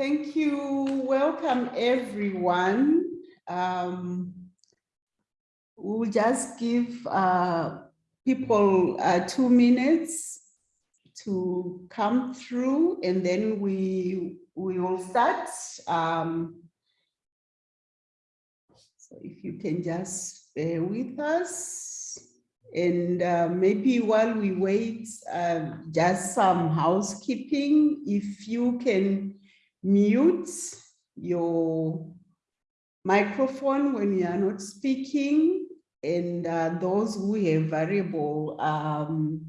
Thank you. Welcome, everyone. Um, we'll just give uh, people uh, two minutes to come through and then we, we will start. Um, so if you can just bear with us. And uh, maybe while we wait, uh, just some housekeeping. If you can mute your microphone when you are not speaking, and uh, those who have variable um,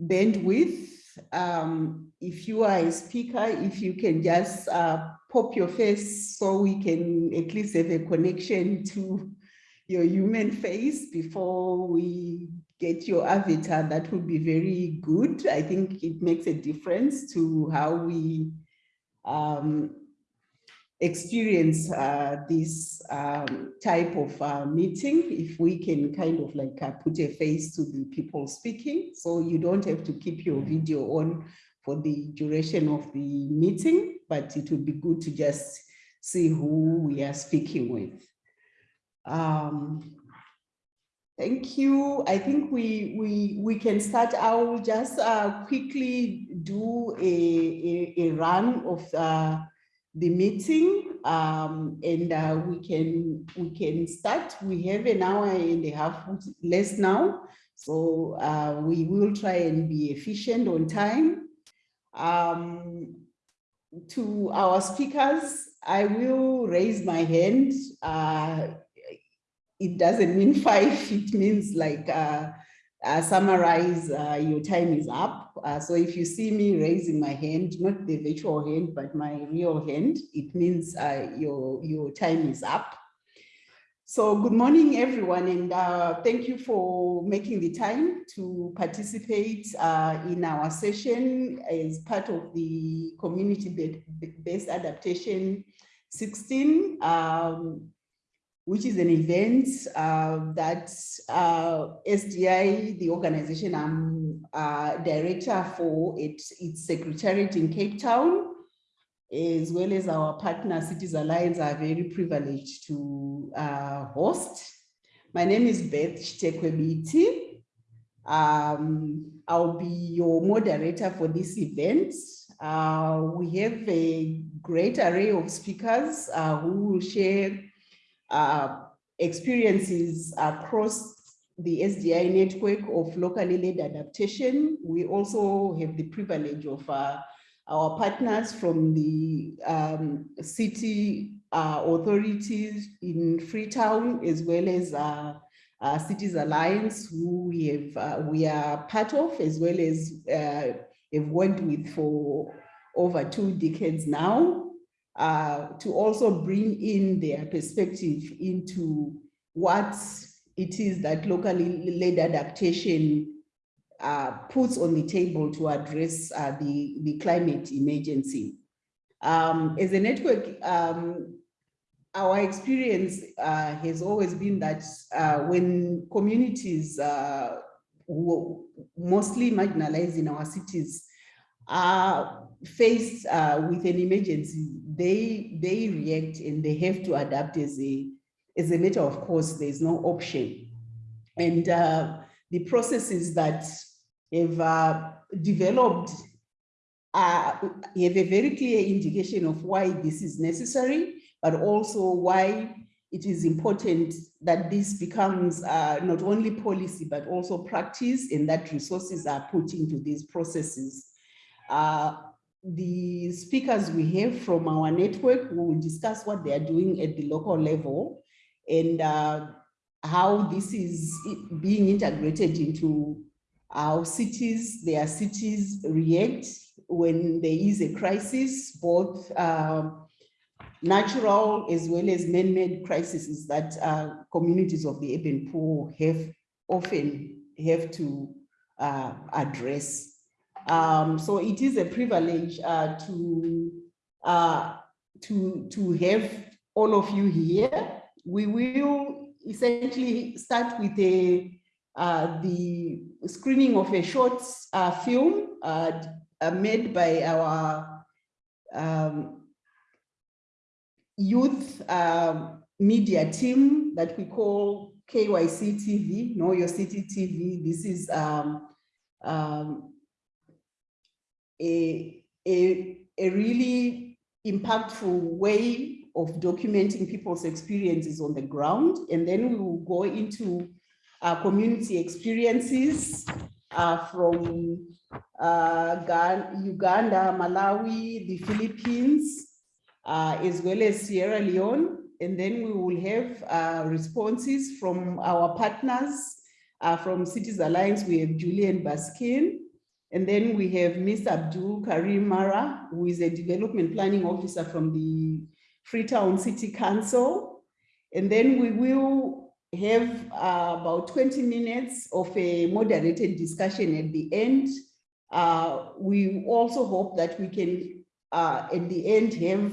bandwidth, um, if you are a speaker, if you can just uh, pop your face so we can at least have a connection to your human face before we get your avatar, that would be very good. I think it makes a difference to how we um, experience uh, this um, type of uh, meeting if we can kind of like uh, put a face to the people speaking. So you don't have to keep your video on for the duration of the meeting but it would be good to just see who we are speaking with. Um, Thank you. I think we we we can start. I will just uh, quickly do a, a, a run of uh, the meeting, um, and uh, we can we can start. We have an hour and a half less now, so uh, we will try and be efficient on time. Um, to our speakers, I will raise my hand uh, it doesn't mean five, it means like uh, uh, summarize uh, your time is up. Uh, so if you see me raising my hand, not the virtual hand, but my real hand, it means uh, your, your time is up. So good morning, everyone, and uh, thank you for making the time to participate in our session as part of the community-based adaptation 16. Um, which is an event uh, that uh, SDI, the organization I'm uh, director for, it, its secretariat in Cape Town, as well as our partner Cities Alliance are very privileged to uh, host. My name is Beth Chitekwe-Biti. Um, I'll be your moderator for this event. Uh, we have a great array of speakers uh, who will share uh, experiences across the SDI network of locally led adaptation. We also have the privilege of uh, our partners from the um, city uh, authorities in Freetown, as well as uh, uh, Cities Alliance, who we have uh, we are part of, as well as have worked with for over two decades now. Uh, to also bring in their perspective into what it is that locally led adaptation uh, puts on the table to address uh, the, the climate emergency. Um, as a network, um, our experience uh, has always been that uh, when communities mostly marginalized in our cities are faced uh, with an emergency, they they react and they have to adapt as a as a matter of course. There's no option, and uh, the processes that have uh, developed uh, have a very clear indication of why this is necessary, but also why it is important that this becomes uh, not only policy, but also practice and that resources are put into these processes. Uh, the speakers we have from our network will discuss what they are doing at the local level and uh, how this is being integrated into our cities, their cities react when there is a crisis, both uh, natural as well as man-made crises that uh, communities of the urban poor have often have to uh, address. Um, so it is a privilege uh, to, uh, to, to have all of you here. We will essentially start with a, uh, the screening of a short uh, film uh, uh, made by our um, youth um, media team that we call KYC TV, Know Your City TV. This is um, um, a, a, a really impactful way of documenting people's experiences on the ground. And then we will go into community experiences uh, from uh, Uganda, Malawi, the Philippines, uh, as well as Sierra Leone. And then we will have uh, responses from our partners. Uh, from Cities Alliance, we have Julian Baskin. And then we have Ms. Abdul Karim Mara, who is a development planning officer from the Freetown City Council. And then we will have uh, about 20 minutes of a moderated discussion at the end. Uh, we also hope that we can, uh, at the end, have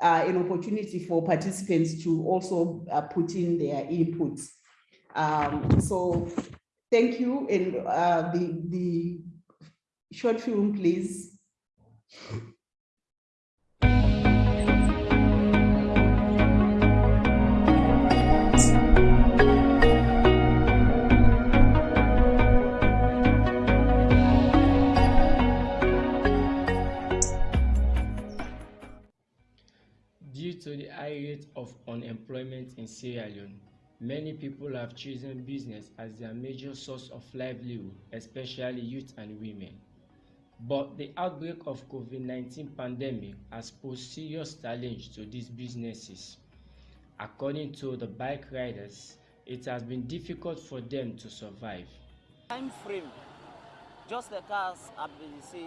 uh, an opportunity for participants to also uh, put in their inputs. Um, so thank you. And uh, the, the short film, please. Due to the high rate of unemployment in Sierra Leone, many people have chosen business as their major source of livelihood, especially youth and women. But the outbreak of COVID-19 pandemic has posed serious challenge to these businesses. According to the bike riders, it has been difficult for them to survive. Time frame, just the cars have been say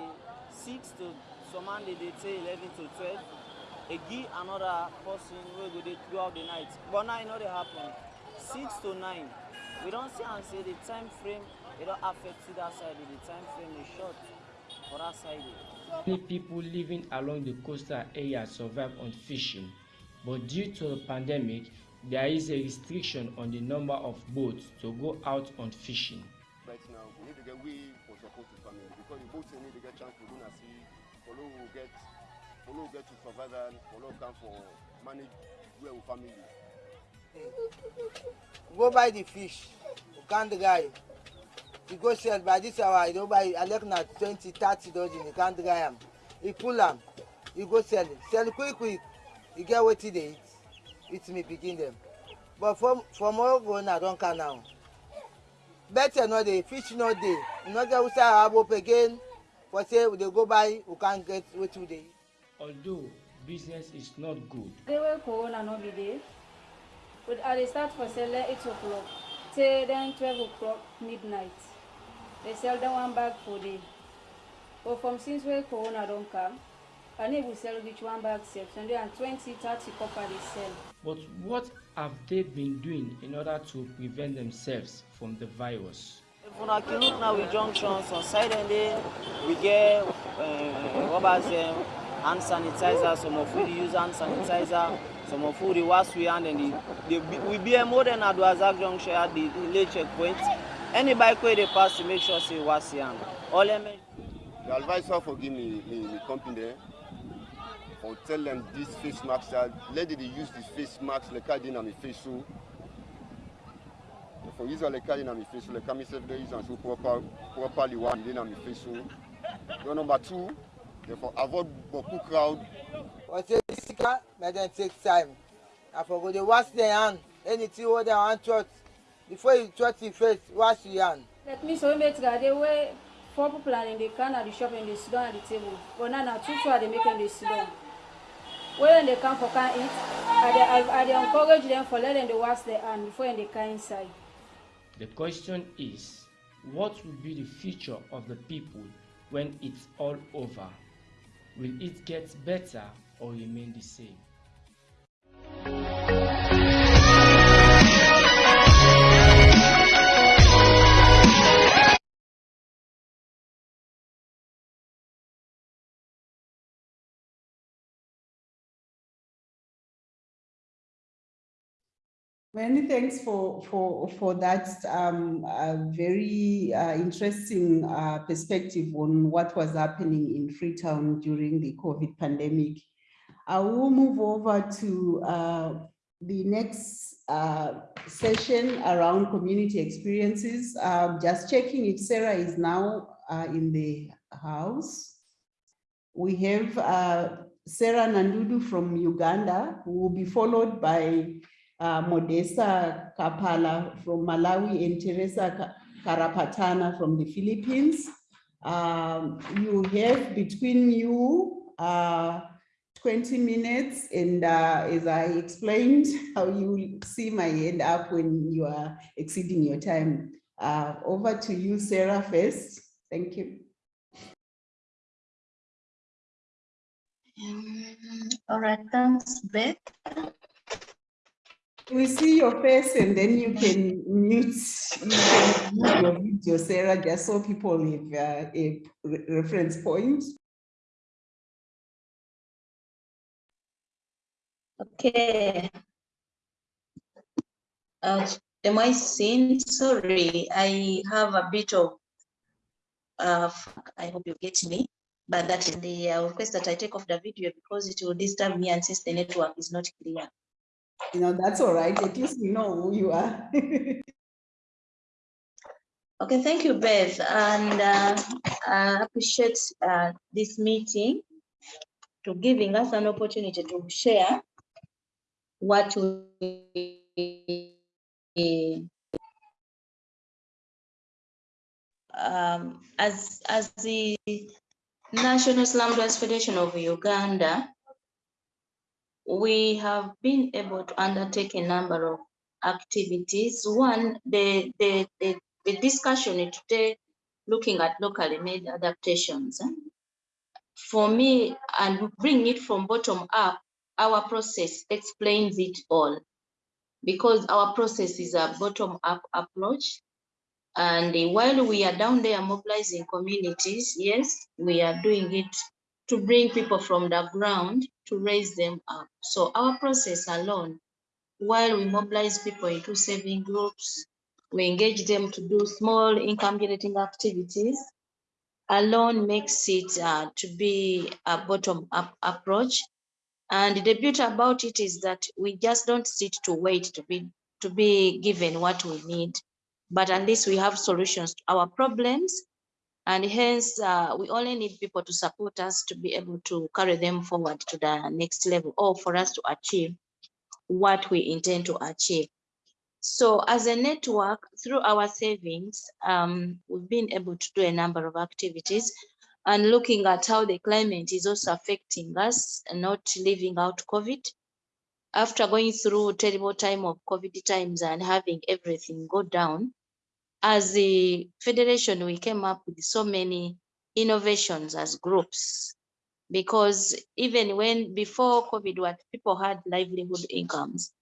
six to some they, say eleven to twelve. They give another person wey go dey throughout the night. But now e no dey happen. Six to nine. We don see am say the time frame e don affect that side. The time frame is short. Many people living along the coastal area survive on fishing, but due to the pandemic, there is a restriction on the number of boats to go out on fishing. Right now, we need to get way for support to family because the both need to get chance to go and see, follow will get, follow get to survival, follow come for manage where we family. go buy the fish count the guy you go sell by this hour you don buy i like na twenty thirty dozen you count dry am. You pull am. You go sell it sell quick quick. You get wetin dey eat. Eat me pikin dem but from from ogo na don calm now. Better no dey fish no dey. You no get usa arab again. For say we dey go buy we can get wetin we dey eat. Although business is not good, day wey corona no be dey but i dey start for sell eight o'clock. Till then twelve o'clock midnight dey sell them one bag for day but from since wey corona don come i no even sell reach one bag sef hundred and twenty thirty copper dey sell. but what have they been doing in order to prevent themselves from the virus? If una can look now with junctions on side and there we get uh, rubbers um, hand sanitizer some of we use hand sanitizer some of we wash we hand and the, the we be more than adwaza junction at the late checkpoint any bike wey dey pass to make sure say e wash your hand all em The advisor for give me, me, me company there, for tell them this face mask, let them use this face mask, like I did on my face so. For use like I did on my face so, like I myself they use and so proper, properly one did on my face so. Then number two, therefore avoid beaucoup crowd. for say sika make dem take time na for go dey wash their hand anything wey dem wan chop before you chop the face wash your hand. like me so wey make gade wey four people and dem dey come at the shop and dey sit down at the table but now na two two i dey make dem dey sit down wey dem dey come for come eat i dey i i dey encourage dem for let dem dey wash their hand before dem dey inside. The question is, what will be the future of the people when it's all over? Will it get better or remain the same? Many thanks for for for that um, very uh, interesting uh, perspective on what was happening in Freetown during the COVID pandemic. I will move over to uh, the next uh, session around community experiences. Um, just checking if Sarah is now uh, in the house. We have Sarah Nandudu from Uganda, who will be followed by uh, Modesta Kapala from Malawi and Teresa Karapatana from the Philippines. Um, you have between you uh, 20 minutes and uh, as I explained how you see my end up when you are exceeding your time. Uh, over to you, Sarah, first. Thank you. Um, all right, thanks, Beth. We see your face and then you can mute, you can mute your video, Sarah, just so people have uh, a reference point. Okay. Uh, am I seen? Sorry, I have a bit of, uh, I hope you get me, but that is the uh, request that I take off the video because it will disturb me and since the network is not clear. You know, that's all right. At least we know who you are. okay, thank you, Beth. And uh, I appreciate uh, this meeting to giving us an opportunity to share what we um, as as the National Slum Dwellers Federation of Uganda, we have been able to undertake a number of activities. One, the, the, the, the discussion today looking at locally made adaptations. Eh? For me, and bring it from bottom up, our process explains it all because our process is a bottom up approach. And while we are down there mobilizing communities, yes, we are doing it to bring people from the ground to raise them up. So our process alone, while we mobilize people into saving groups, we engage them to do small income generating activities, alone makes it uh, to be a bottom up approach. And the beauty about it is that we just don't sit to wait to be to be given what we need, but at least we have solutions to our problems and hence uh, we only need people to support us to be able to carry them forward to the next level or for us to achieve what we intend to achieve. So as a network, through our savings, um, we've been able to do a number of activities and looking at how the climate is also affecting us and not leaving out COVID. After going through terrible time of COVID times and having everything go down, as the federation, we came up with so many innovations as groups because even when before COVID, what people had livelihood incomes,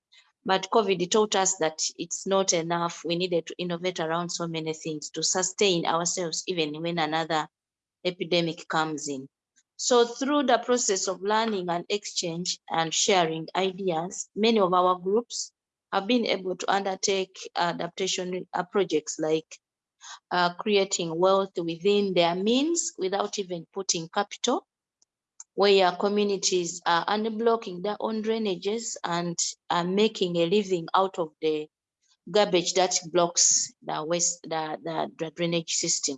but COVID taught us that it's not enough. We needed to innovate around so many things to sustain ourselves, even when another epidemic comes in. So through the process of learning and exchange and sharing ideas, many of our groups have been able to undertake adaptation uh, projects like uh, creating wealth within their means without even putting capital, where communities are unblocking their own drainages and are making a living out of the garbage that blocks the waste, the, the, the drainage system.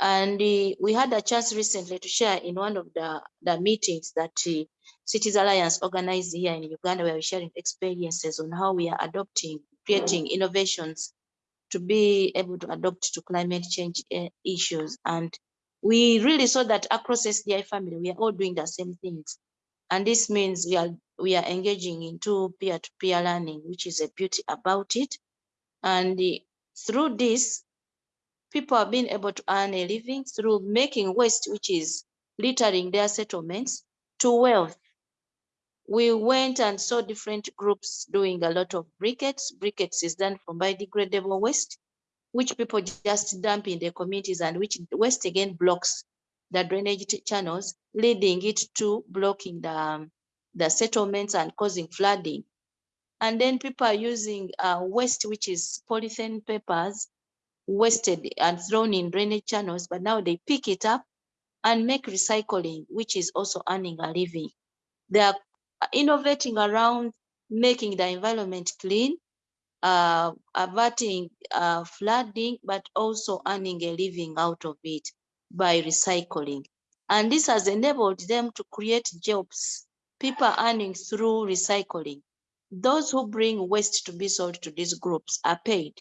And we had a chance recently to share in one of the, the meetings that uh, Cities Alliance organized here in Uganda, where we're sharing experiences on how we are adopting, creating innovations to be able to adopt to climate change uh, issues. And we really saw that across SDI family, we are all doing the same things. And this means we are we are engaging into peer-to-peer -peer learning, which is a beauty about it. And the, through this, people have been able to earn a living through making waste, which is littering their settlements, to wealth we went and saw different groups doing a lot of briquettes. Briquettes is done from biodegradable waste, which people just dump in their communities and which waste again blocks the drainage channels, leading it to blocking the, um, the settlements and causing flooding. And then people are using uh, waste, which is polythene papers, wasted and thrown in drainage channels, but now they pick it up and make recycling, which is also earning a living. They are innovating around making the environment clean, uh, averting uh, flooding, but also earning a living out of it by recycling. And this has enabled them to create jobs, people earning through recycling. Those who bring waste to be sold to these groups are paid.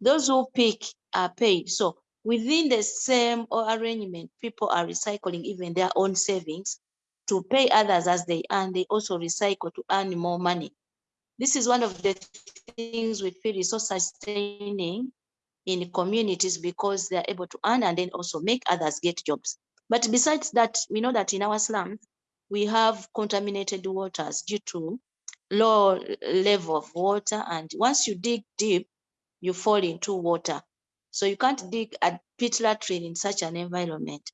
Those who pick are paid. So within the same arrangement, people are recycling even their own savings to pay others as they earn. They also recycle to earn more money. This is one of the things we feel is so sustaining in communities because they're able to earn and then also make others get jobs. But besides that, we know that in our slums, we have contaminated waters due to low level of water. And once you dig deep, you fall into water. So you can't dig a pit latrine in such an environment.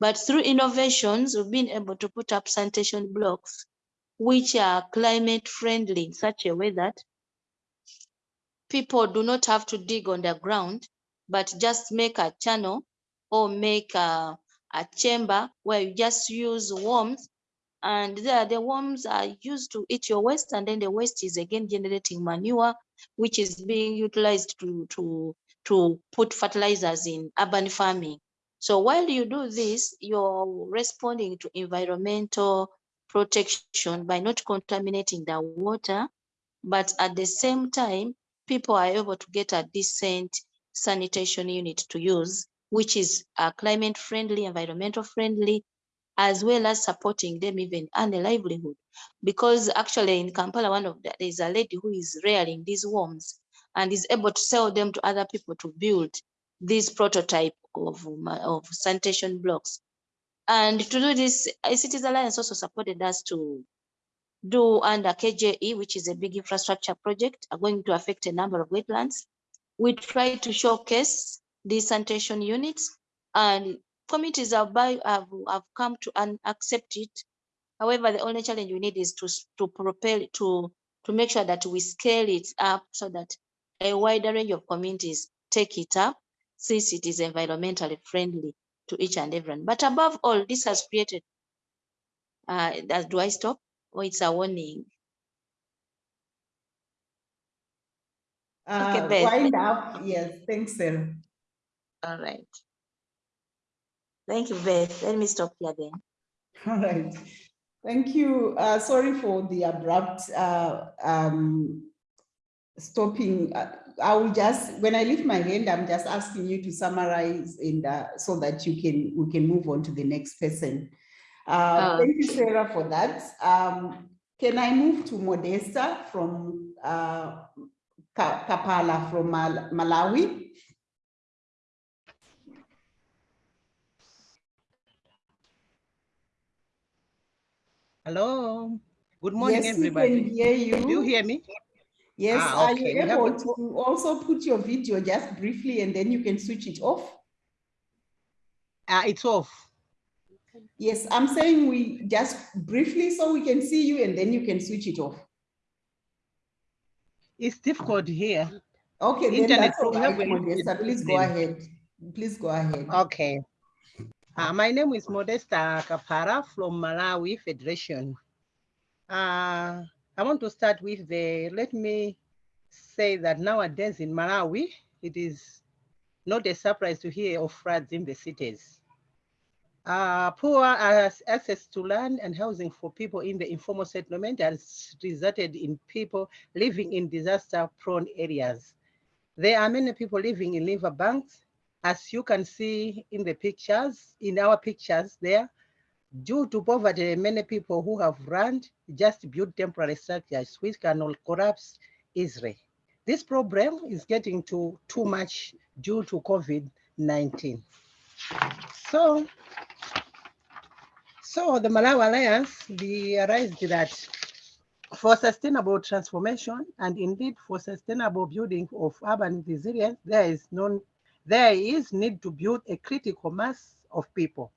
But through innovations, we've been able to put up sanitation blocks, which are climate friendly in such a way that people do not have to dig on the ground, but just make a channel or make a, a chamber where you just use worms and there the worms are used to eat your waste and then the waste is again generating manure which is being utilized to to to put fertilizers in urban farming. So while you do this you're responding to environmental protection by not contaminating the water but at the same time people are able to get a decent sanitation unit to use which is uh, climate friendly environmental friendly as well as supporting them even earn a livelihood. Because actually in Kampala, one of the, there's a lady who is rearing these worms and is able to sell them to other people to build this prototype of, of sanitation blocks. And to do this, Cities Alliance also supported us to do under KJE, which is a big infrastructure project, are going to affect a number of wetlands. We try to showcase these sanitation units and committees have, by, have, have come to and accept it. However, the only challenge we need is to, to propel to, to make sure that we scale it up so that a wider range of communities take it up since it is environmentally friendly to each and everyone. But above all, this has created, uh, do I stop or it's a warning? Uh, Okay, Beth. wind up, yes, thanks, Sarah. All right. Thank you, Beth. Let me stop here then. All right. Thank you. Uh, sorry for the abrupt uh, um, stopping. Uh, I will just, when I lift my hand, I'm just asking you to summarize in so that you can, we can move on to the next person. Uh, Oh. Thank you, Sarah, for that. Um, can I move to Modesta from uh, Kapala from Mal- Malawi? Hello. Good morning, Yes, everybody. can hear you. Do you hear me? Yes, Ah, are you able to also put your video just briefly and then you can switch it off? Ah, it's off. Yes, I'm saying we just briefly so we can see you and then you can switch it off. It's difficult here. Okay, then Internet that's all problem right, will Modesta. Please go ahead. Please go ahead. Okay. Uh, my name is Modesta Kapara from Malawi Federation. Uh, I want to start with the, let me say that nowadays in Malawi, it is not a surprise to hear of floods in the cities. Uh, poor access to land and housing for people in the informal settlement has resulted in people living in disaster prone areas. There are many people living in riverbanks, as you can see in the pictures, in our pictures there. Due to poverty, many people who have land just build temporary structures which can all collapse easily. This problem is getting to too much due to COVID-19. So, so the Malawi Alliance realized that for sustainable transformation and indeed for sustainable building of urban resilience, there is no, there is need to build a critical mass of people.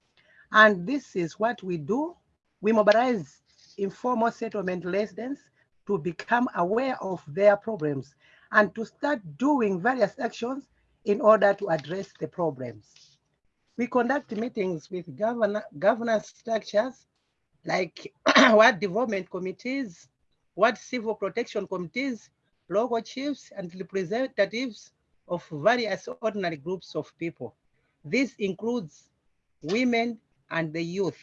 And this is what we do. We mobilize informal settlement residents to become aware of their problems and to start doing various actions in order to address the problems. We conduct meetings with governor, governance structures like what development committees, what civil protection committees, local chiefs and representatives of various ordinary groups of people. This includes women and the youth.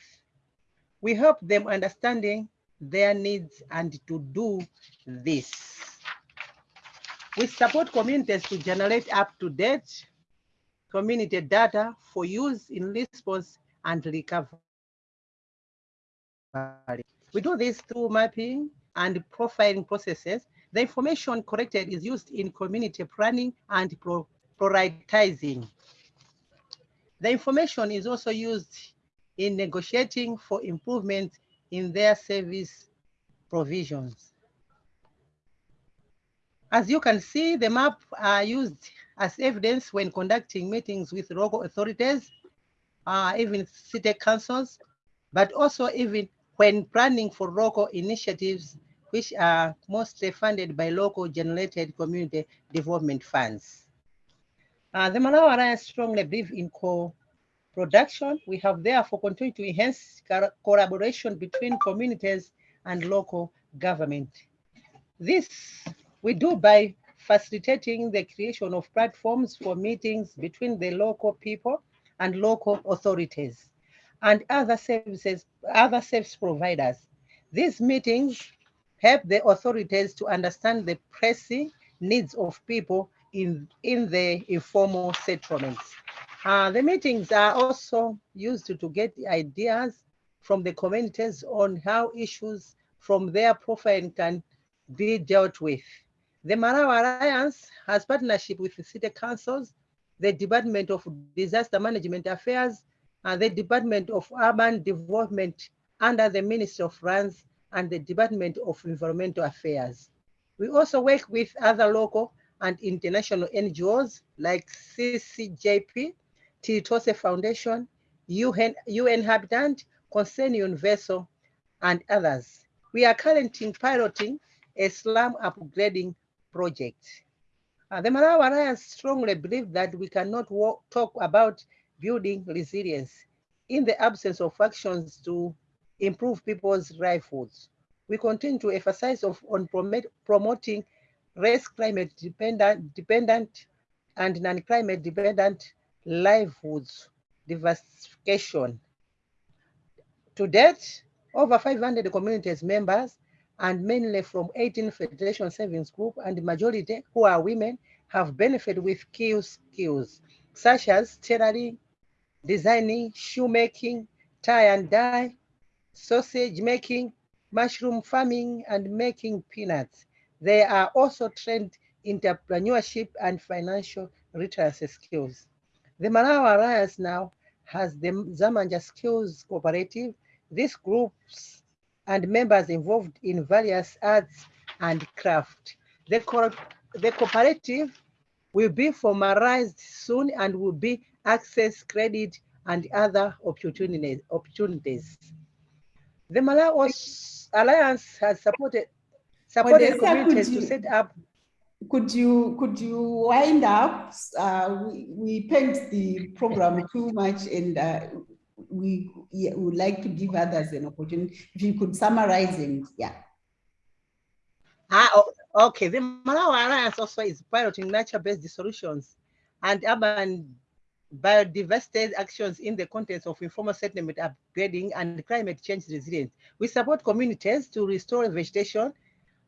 We help them understanding their needs and to do this. We support communities to generate up-to-date community data for use in response and recovery. We do this through mapping and profiling processes. The information collected is used in community planning and prioritizing. The information is also used in negotiating for improvement in their service provisions. As you can see, the map are used as evidence when conducting meetings with local authorities, uh, even city councils, but also even when planning for local initiatives, which are mostly funded by local generated community development funds. Uh, the Malawi Alliance strongly believe in co-production. We have therefore continued to enhance collaboration between communities and local government. This we do by facilitating the creation of platforms for meetings between the local people and local authorities and other services, other service providers. These meetings help the authorities to understand the pressing needs of people in, in the informal settlements. Uh, the meetings are also used to, get ideas from the communities on how issues from their profile can be dealt with. The Malawi Alliance has partnership with the city councils, the Department of Disaster Management Affairs, and the Department of Urban Development under the Ministry of Lands and the Department of Environmental Affairs. We also work with other local and international NGOs like CCJP, Tilitonse Foundation, UN, UN Habitat, Concern Universal, and others. We are currently piloting a slum upgrading project. Uh, the Malawi Alliance strongly believe that we cannot walk, talk about building resilience in the absence of actions to improve people's livelihoods. We continue to emphasize of, on promoting race climate dependent, dependent and non-climate dependent livelihoods diversification. To date, over 500 communities members and mainly from 18 Federation Savings Group and the majority who are women have benefited with key skills such as tailoring, designing, shoemaking, tie and dye, sausage making, mushroom farming, and making peanuts. They are also trained entrepreneurship and financial literacy skills. The Malawi Alliance now has the Zamanja Skills Cooperative. These groups and members involved in various arts and craft. The, co the cooperative will be formalized soon and will be access credit and other opportunities. Opportunities. The Malawi Alliance has supported supported communities you, to set up. Could you could you wind up? Uh, we, we paint the program too much and uh, we yeah, would like to give others an opportunity. If you could summarize and yeah. Ah, okay. The Malawi Alliance also is piloting nature-based solutions and urban biodiversity actions in the context of informal settlement upgrading and climate change resilience. We support communities to restore vegetation,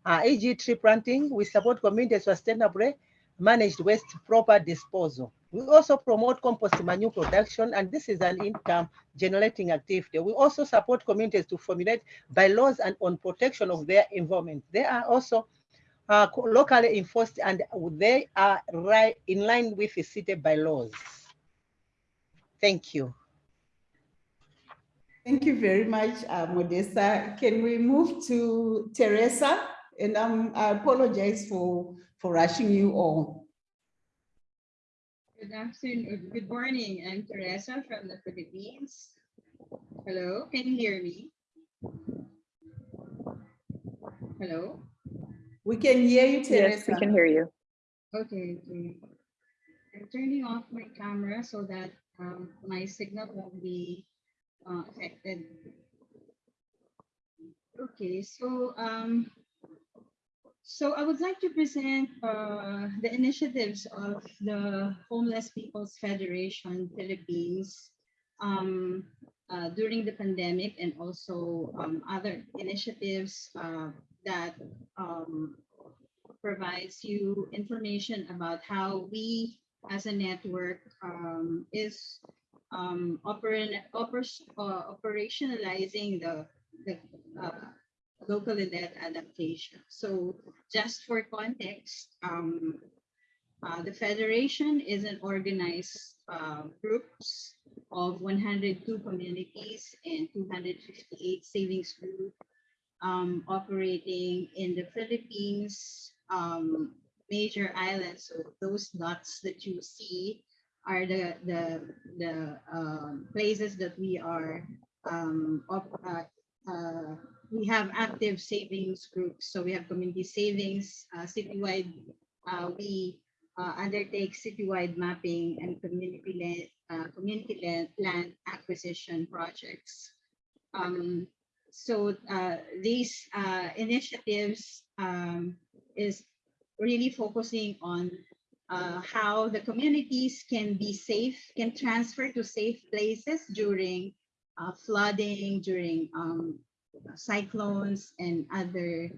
uh, e.g. tree planting. We support communities to sustainably managed waste proper disposal. We also promote compost manure production, and this is an income generating activity. We also support communities to formulate bylaws and on protection of their environment. They are also uh, locally enforced and they are right in line with the city bylaws. Thank you. Thank you very much, uh, Modesta. Can we move to Teresa? And um, I apologize for, for rushing you all. Good afternoon, good morning. I'm Teresa from the Philippines. Hello, can you hear me? Hello? We can hear you, Teresa. Yes, we can hear you. Okay, okay. I'm turning off my camera so that um, my signal won't be uh, affected. Okay, so um, so I would like to present uh, the initiatives of the Homeless People's Federation Philippines um, uh, during the pandemic and also um, other initiatives uh, that um, provides you information about how we as a network um, is um, oper- uh, operationalizing the, the uh, locally led adaptation. So just for context, um, uh, the Federation is an organized uh, groups of 102 communities and 258 savings groups um, operating in the Philippines, um, major islands. So those dots that you see are the the the um, places that we are um, uh, uh, we have active savings groups. So we have community savings, uh, citywide. Uh, we uh, undertake citywide mapping and community land, uh, community land, land acquisition projects. Um, so these initiatives um, is really focusing on uh, how the communities can be safe, can transfer to safe places during uh, flooding, during um, cyclones and other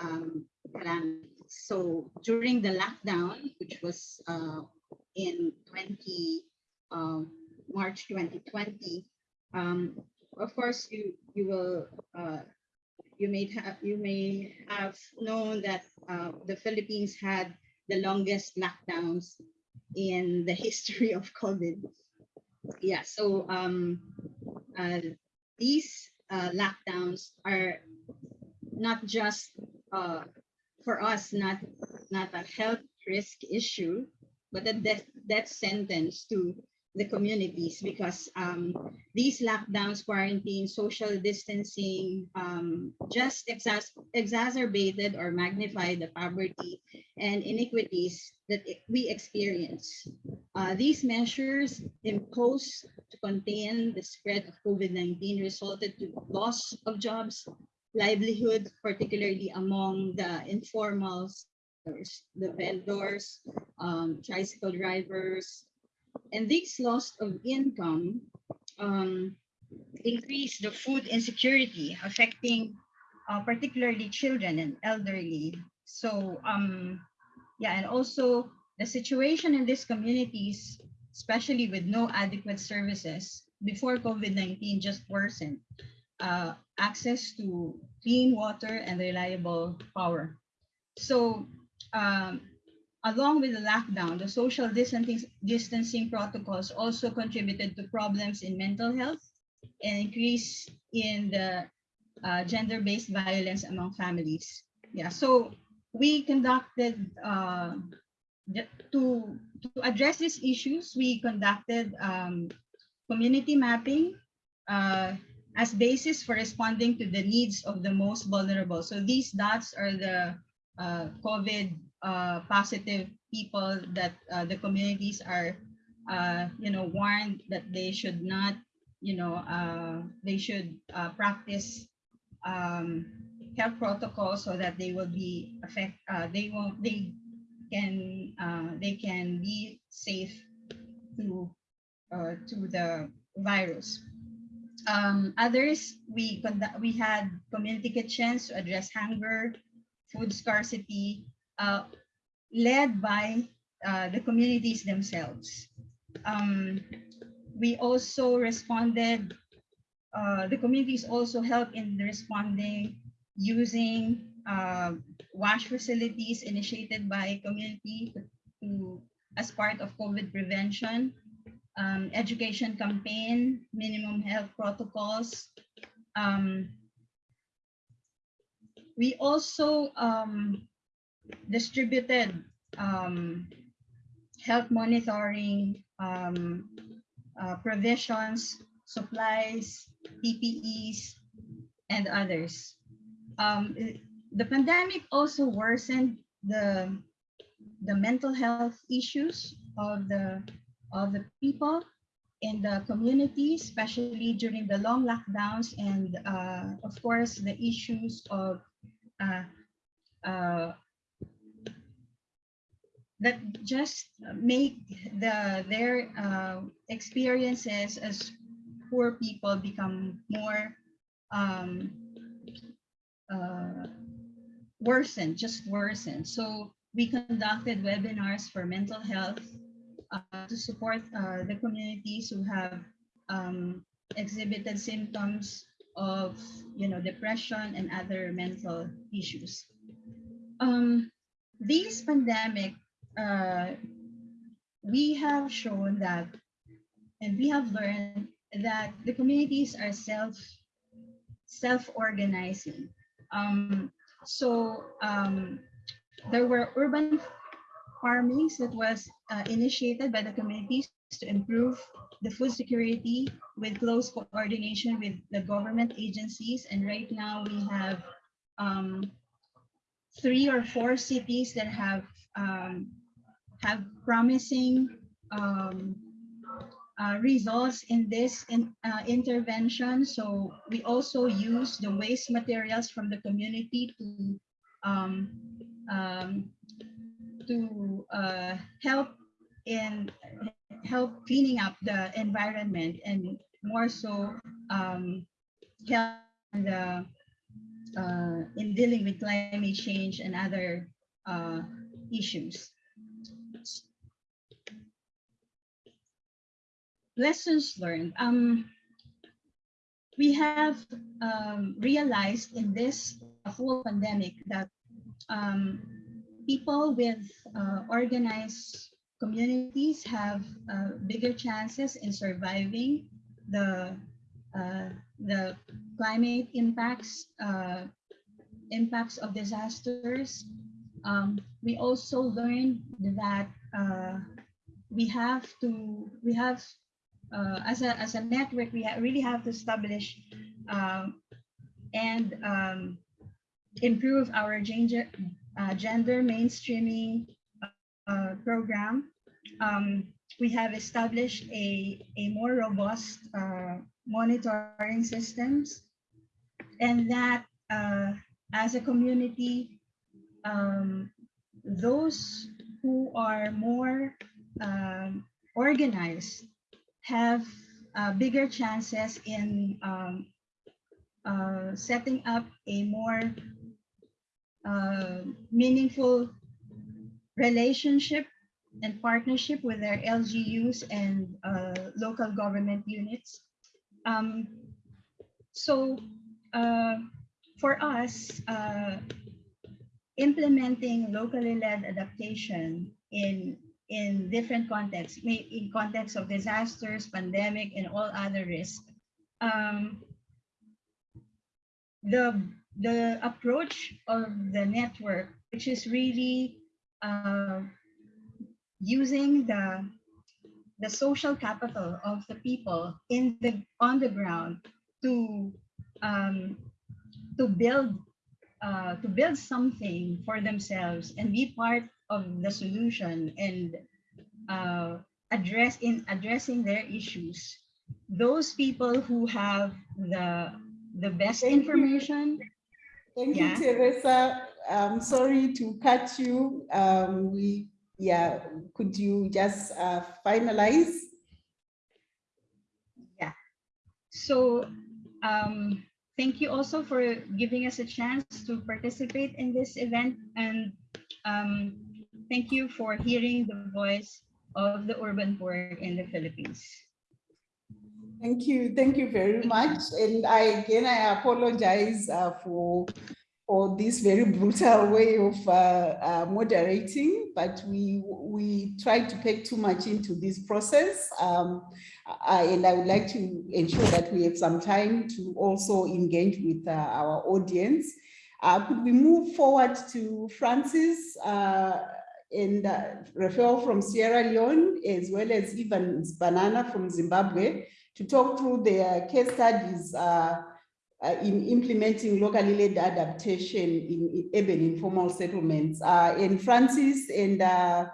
um, calamities. So during the lockdown, which was uh, in 20, um, March 2020, um, of course, you you will uh, you may have you may have known that uh, the Philippines had the longest lockdowns in the history of COVID. Yeah, so um, uh, these uh, lockdowns are not just uh, for us, not not a health risk issue, but a death death sentence to the communities because um, these lockdowns, quarantine, social distancing um, just exac exacerbated or magnified the poverty and inequities that we experience. Uh, these measures imposed to contain the spread of COVID-19 resulted to loss of jobs, livelihood, particularly among the informals, the vendors, um, tricycle drivers, and this loss of income um, increase the food insecurity affecting uh, particularly children and elderly. So um, yeah, and also the situation in these communities, especially with no adequate services before COVID-19 just worsened. Uh, access to clean water and reliable power. So um, along with the lockdown, the social distancing, distancing protocols also contributed to problems in mental health and increase in the uh, gender-based violence among families. Yeah, so we conducted, uh, to, to address these issues, we conducted um, community mapping uh, as basis for responding to the needs of the most vulnerable. So these dots are the uh, COVID uh, positive people that uh, the communities are, uh, you know, warned that they should not, you know, uh, they should uh, practice um, health protocols so that they will be affect, they won't, they can, they can be safe to, to the virus. Um, others, we we had community kitchens to address hunger, food scarcity, uh, led by uh, the communities themselves. Um, we also responded, uh, the communities also helped in the responding using uh, wash facilities initiated by community to, to, as part of COVID prevention, um, education campaign, minimum health protocols. Um, we also um, distributed um, health monitoring um, uh, provisions, supplies, PPEs, and others. Um, the pandemic also worsened the the mental health issues of the of the people in the community, especially during the long lockdowns and uh, of course the issues of uh, uh, that just make the their uh, experiences as poor people become more um, uh, worsen, just worsen. So we conducted webinars for mental health uh, to support uh, the communities who have um, exhibited symptoms of, you know, depression and other mental issues. Um, these pandemic, uh, we have shown that, and we have learned that the communities are self self-organizing. Um, so um, there were urban farmings that was uh, initiated by the communities to improve the food security with close coordination with the government agencies. And right now we have um, three or four cities that have um, have promising um, uh, results in this in, uh, intervention. So we also use the waste materials from the community to um, um, to uh, help in help cleaning up the environment and more so um, help in, the, uh, in dealing with climate change and other uh, issues. Lessons learned. Um, we have um, realized in this whole pandemic that um, people with uh, organized communities have uh, bigger chances in surviving the uh, the climate impacts uh, impacts of disasters. Um, we also learned that uh, we have to we have uh, as a as a network we ha really have to establish um, and um, improve our gender uh, gender mainstreaming uh, program. Um, we have established a, a more robust uh, monitoring systems and that uh, as a community, um, those who are more um, organized have uh, bigger chances in um, uh, setting up a more uh, meaningful relationship and partnership with their LGUs and uh, local government units. Um, so uh, for us, uh, implementing locally led adaptation in in different contexts, in context of disasters, pandemic, and all other risks, um, the the approach of the network, which is really uh, using the the social capital of the people in the on the ground to um, to build uh, to build something for themselves and be part of the solution and uh, address in addressing their issues. Those people who have the the best Thank information you. Thank Yeah. you, Teresa. I'm sorry to cut you. Um, we, yeah, could you just uh, finalize? So um, thank you also for giving us a chance to participate in this event and um, thank you for hearing the voice of the urban poor in the Philippines. Thank you. Thank you very much. And I, again, I apologize uh, for for this very brutal way of uh, uh, moderating, but we we try to pack too much into this process. Um, I, and I would like to ensure that we have some time to also engage with uh, our audience. Uh, could we move forward to Francis uh, and uh, Reffell from Sierra Leone, as well as Evans Banana from Zimbabwe, to talk through their case studies uh, uh, in implementing locally led adaptation in, urban informal settlements. Uh, and Francis and uh,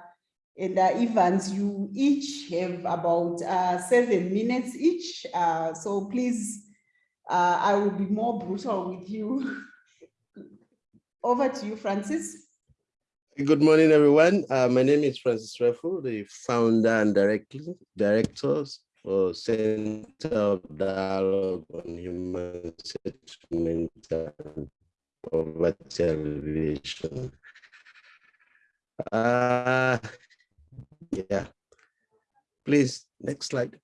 and Evans, you each have about seven minutes each. So please, I will be more brutal with you. Over to you, Francis. Good morning, everyone. Uh, my name is Francis Reffell, the founder and director, directors for Center of Dialogue on Human Settlement and Poverty Alleviation. Uh, yeah, please, next slide.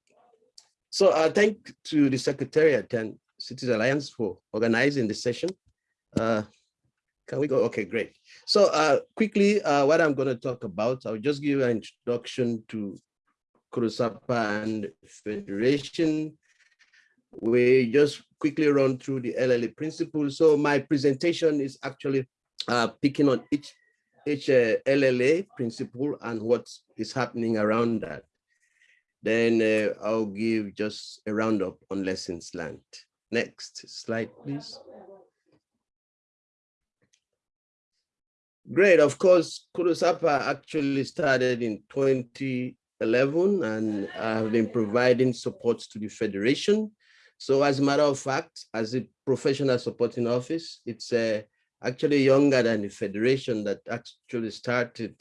So uh, thank to the Secretariat and Cities Alliance for organizing this session. Uh, can we go? Okay, great. So uh, quickly, uh, what I'm going to talk about, I'll just give an introduction to CODOHSAPA and Federation. We just quickly run through the LLA principles. So my presentation is actually uh, picking on each each uh, LLA principle and what is happening around that. Then uh, I'll give just a roundup on lessons learned. Next slide, please. Great, of course, CODOHSAPA actually started in 2011 and I have been providing support to the Federation. So as a matter of fact, as a professional supporting office, it's a actually younger than the federation that actually started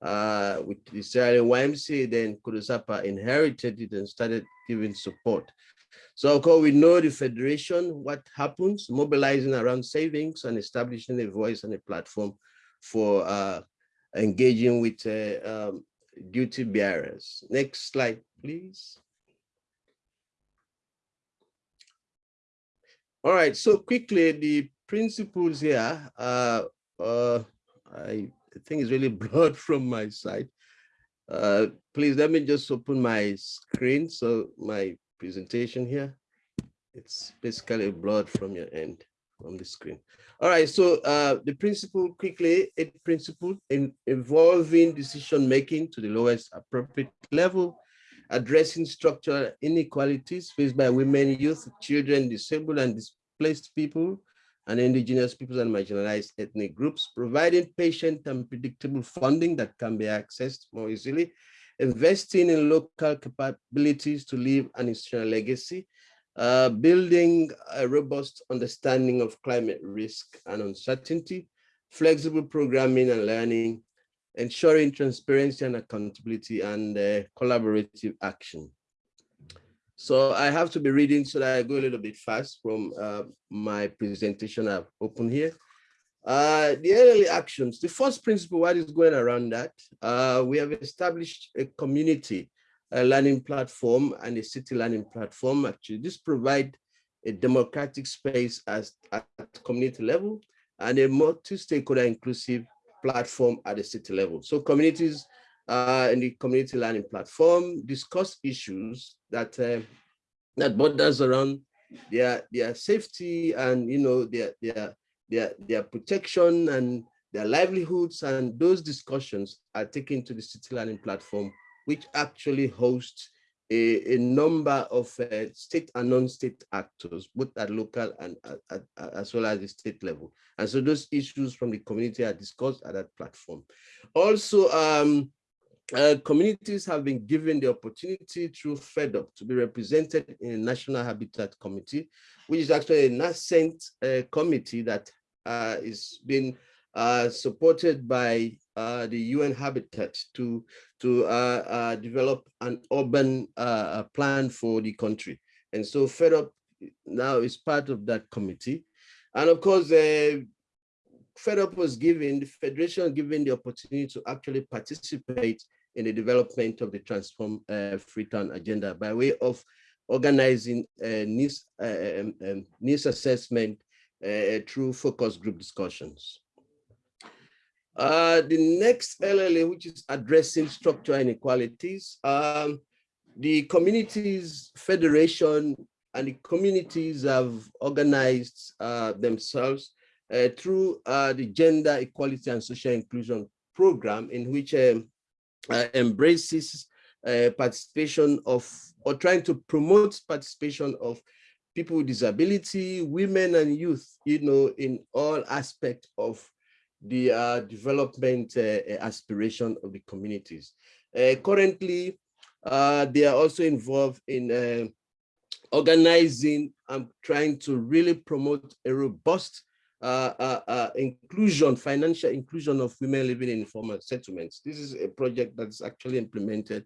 uh, with the Sierra YMC, then CODOHSAPA inherited it and started giving support. So of course, we know the federation, what happens, mobilizing around savings and establishing a voice and a platform for uh, engaging with uh, um, duty bearers. Next slide, please. All right, so quickly, the principles here, uh, uh, I think it's really broad from my side. Uh, please let me just open my screen. So my presentation here, it's basically blurred from your end, from the screen. All right, so uh, the principle quickly, a principle in involving decision-making to the lowest appropriate level, addressing structural inequalities faced by women, youth, children, disabled and displaced people, and indigenous peoples and marginalized ethnic groups, providing patient and predictable funding that can be accessed more easily, investing in local capabilities to leave an institutional legacy, uh, building a robust understanding of climate risk and uncertainty, flexible programming and learning, ensuring transparency and accountability and uh, collaborative action. So I have to be reading so that I go a little bit fast from uh, my presentation I've opened here. Uh, the early actions, the first principle, what is going around that? Uh, we have established a community a learning platform and a city learning platform. Actually, this provide a democratic space as at community level and a multi-stakeholder inclusive platform at the city level. So communities uh, in the community learning platform discuss issues that uh, that borders around their their safety and you know their their their their protection and their livelihoods and those discussions are taken to the city learning platform which actually hosts a, a number of uh, state and non-state actors, both at local and as well as the state level. And so those issues from the community are discussed at that platform. Also, um, uh, communities have been given the opportunity through FEDURP to be represented in a National Habitat Committee, which is actually a nascent uh, committee that uh, is being uh, supported by uh, the UN Habitat to, to uh, develop an urban plan for the country. And so FEDURP now is part of that committee. And of course, FEDURP was given, the Federation given the opportunity to actually participate in the development of the Transform uh, Freetown agenda by way of organizing uh, needs, uh, um, um, assessment uh, through focus group discussions. Uh, the next LLA, which is addressing structural inequalities, um, the communities federation and the communities have organized uh, themselves uh, through uh, the gender equality and social inclusion program in which um, uh, embraces uh, participation of or trying to promote participation of people with disability, women and youth, you know, in all aspects of the uh, development uh, aspiration of the communities. Uh, currently, uh, they are also involved in uh, organizing and trying to really promote a robust uh, inclusion, financial inclusion of women living in informal settlements. This is a project that's actually implemented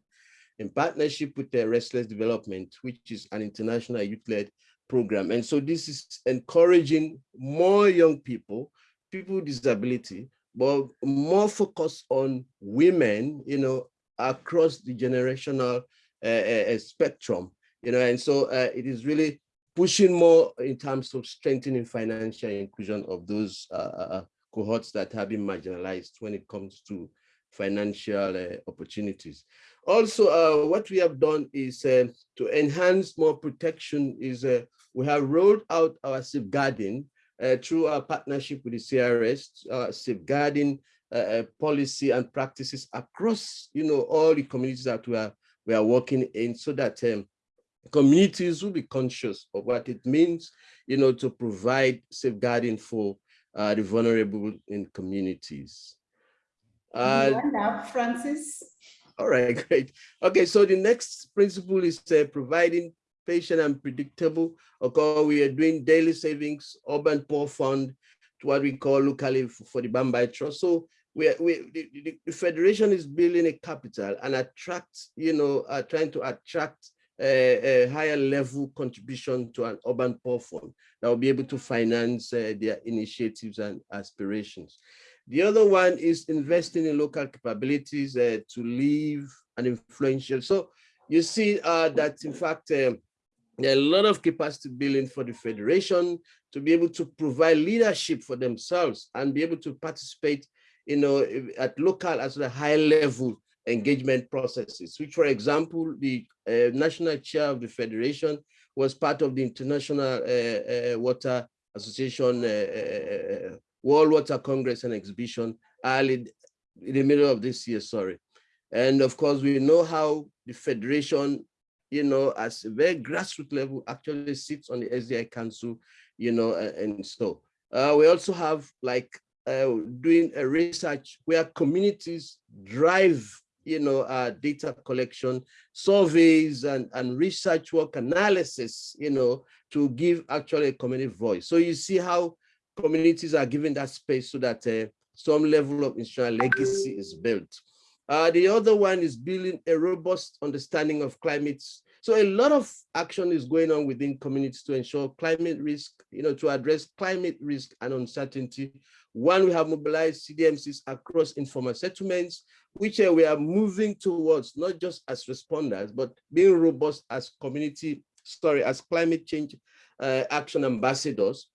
in partnership with the Restless Development, which is an international youth-led program. And so this is encouraging more young people, people with disability, but more focus on women, you know, across the generational uh, uh, spectrum, you know, and so uh, it is really pushing more in terms of strengthening financial inclusion of those uh, uh, cohorts that have been marginalized when it comes to financial uh, opportunities. Also, what we have done is to enhance more protection is we have rolled out our safeguarding through our partnership with the CRS, safeguarding uh, policy and practices across, you know, all the communities that we are we are working in, so that um, communities will be conscious of what it means, you know, to provide safeguarding for uh, the vulnerable in communities. Uh, up, Francis. All right, great. Okay, so the next principle is uh, providing patient and predictable, okay, we are doing daily savings, urban poor fund, to what we call locally for the Bambai Trust. So we, we the, the, federation is building a capital and attract, you know, uh, trying to attract a, a, higher level contribution to an urban poor fund that will be able to finance uh, their initiatives and aspirations. The other one is investing in local capabilities uh, to live and influential. So you see uh, that in fact, um, there are a lot of capacity building for the federation to be able to provide leadership for themselves and be able to participate you know, at local as a high level engagement processes, which, for example, the uh, national chair of the federation was part of the International uh, uh, Water Association uh, uh, uh, World Water Congress and Exhibition early in the middle of this year, sorry. And of course, we know how the federation, you know, as a very grassroots level actually sits on the SDI Council, you know, and so. we also have like uh, doing a research where communities drive you know, uh, data collection, surveys, and, and research work analysis, you know, to give actually a community voice. So you see how communities are given that space so that uh, some level of institutional legacy is built. Uh, the other one is building a robust understanding of climate so a lot of action is going on within communities to ensure climate risk, you know, to address climate risk and uncertainty. One, we have mobilized CDMCs across informal settlements, which uh, we are moving towards, not just as responders, but being robust as community, sorry, as climate change uh, action ambassadors,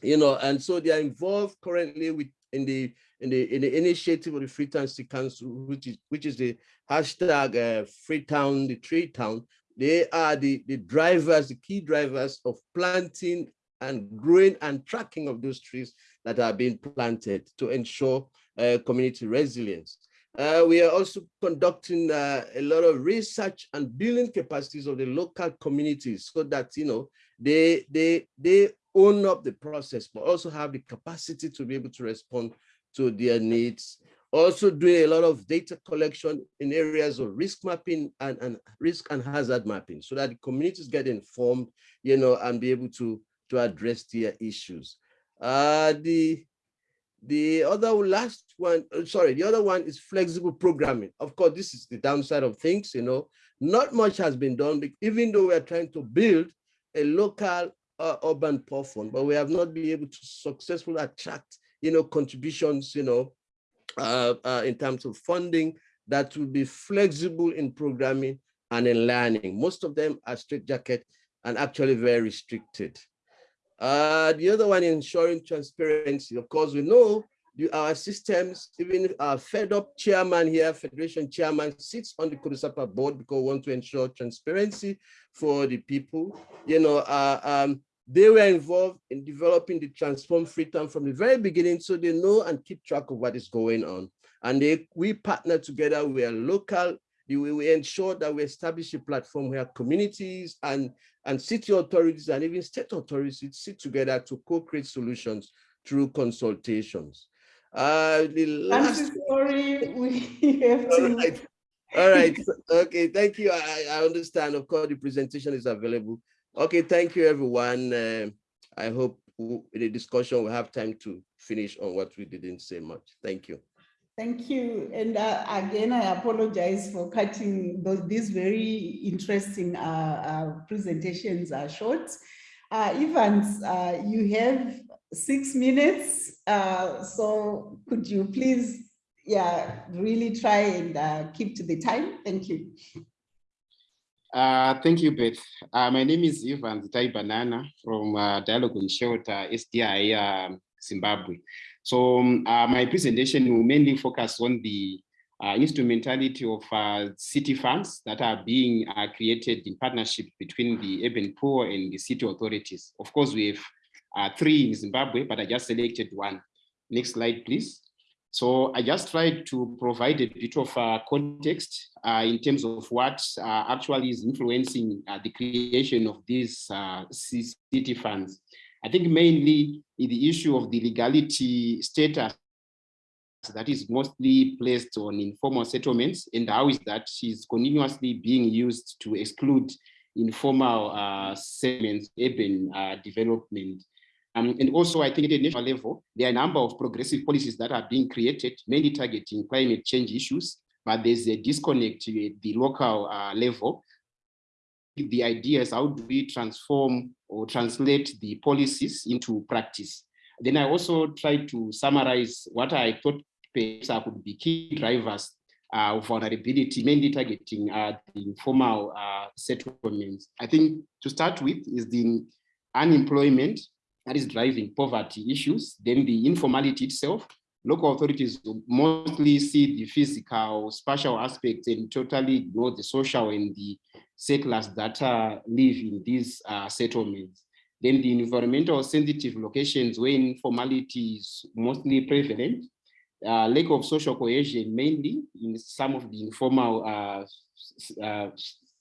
you know, and so they are involved currently with in the in the in the initiative of the Freetown City Council, which is which is the hashtag uh, Freetown, the Tree Town, they are the, the drivers, the key drivers of planting and growing and tracking of those trees that are being planted to ensure uh, community resilience. Uh, we are also conducting uh, a lot of research and building capacities of the local communities so that, you know, they, they, they own up the process, but also have the capacity to be able to respond to their needs also doing a lot of data collection in areas of risk mapping and, and risk and hazard mapping so that communities get informed, you know, and be able to, to address their issues. Uh, the, the other last one, uh, sorry, the other one is flexible programming. Of course, this is the downside of things, you know, not much has been done, even though we are trying to build a local uh, urban fund, but we have not been able to successfully attract, you know, contributions, you know, uh, uh, in terms of funding that will be flexible in programming and in learning. Most of them are straitjacket and actually very restricted. Uh, the other one, ensuring transparency. Of course, we know the, our systems, even our FEDURP chairman here, federation chairman sits on the CODOHSAPA board because we want to ensure transparency for the people. You know, uh, um, they were involved in developing the Transform Freetown from the very beginning, so they know and keep track of what is going on. And they, we partner together we are local we, we ensure that we establish a platform where communities and, and city authorities and even state authorities sit together to co-create solutions through consultations. Uh, the last... sorry, we have to... All right. All right. Okay. Thank you. I, I understand. Of course, the presentation is available. Okay. Thank you, everyone. Uh, I hope in the discussion we'll have time to finish on what we didn't say much. Thank you. Thank you. And uh, again, I apologize for cutting those, these very interesting uh, uh, presentations are short. Uh, Evans, uh, you have six minutes. So could you please, yeah, really try and keep to the time? Thank you. Uh, thank you, Beth. Uh, my name is Evans Tai Banana from uh, Dialogue on Shelter, SDI, um, Zimbabwe. So um, uh, my presentation will mainly focus on the uh, instrumentality of uh, city funds that are being created in partnership between the urban poor and the city authorities. Of course, we have three in Zimbabwe, but I just selected one. Next slide, please. So I just tried to provide a bit of uh, context uh, in terms of what uh, actually is influencing uh, the creation of these uh, city funds. I think mainly the issue of the legality status that is mostly placed on informal settlements and how is that is continuously being used to exclude informal uh, settlements, urban development. Um, and also, I think at a national level, there are a number of progressive policies that are being created, mainly targeting climate change issues, but there's a disconnect at the local uh, level. The idea is how do we transform or translate the policies into practice. Then I also tried to summarize what I thought perhaps could be key drivers uh, of vulnerability, mainly targeting uh, the informal uh, settlements. I think to start with is the unemployment that is driving poverty issues, then the informality itself. Local authorities mostly see the physical, spatial aspects and totally ignore the social and the settlers that uh, live in these uh, settlements. Then the environmental sensitive locations where informality is mostly prevalent, uh, lack of social cohesion mainly in some of the informal uh, uh,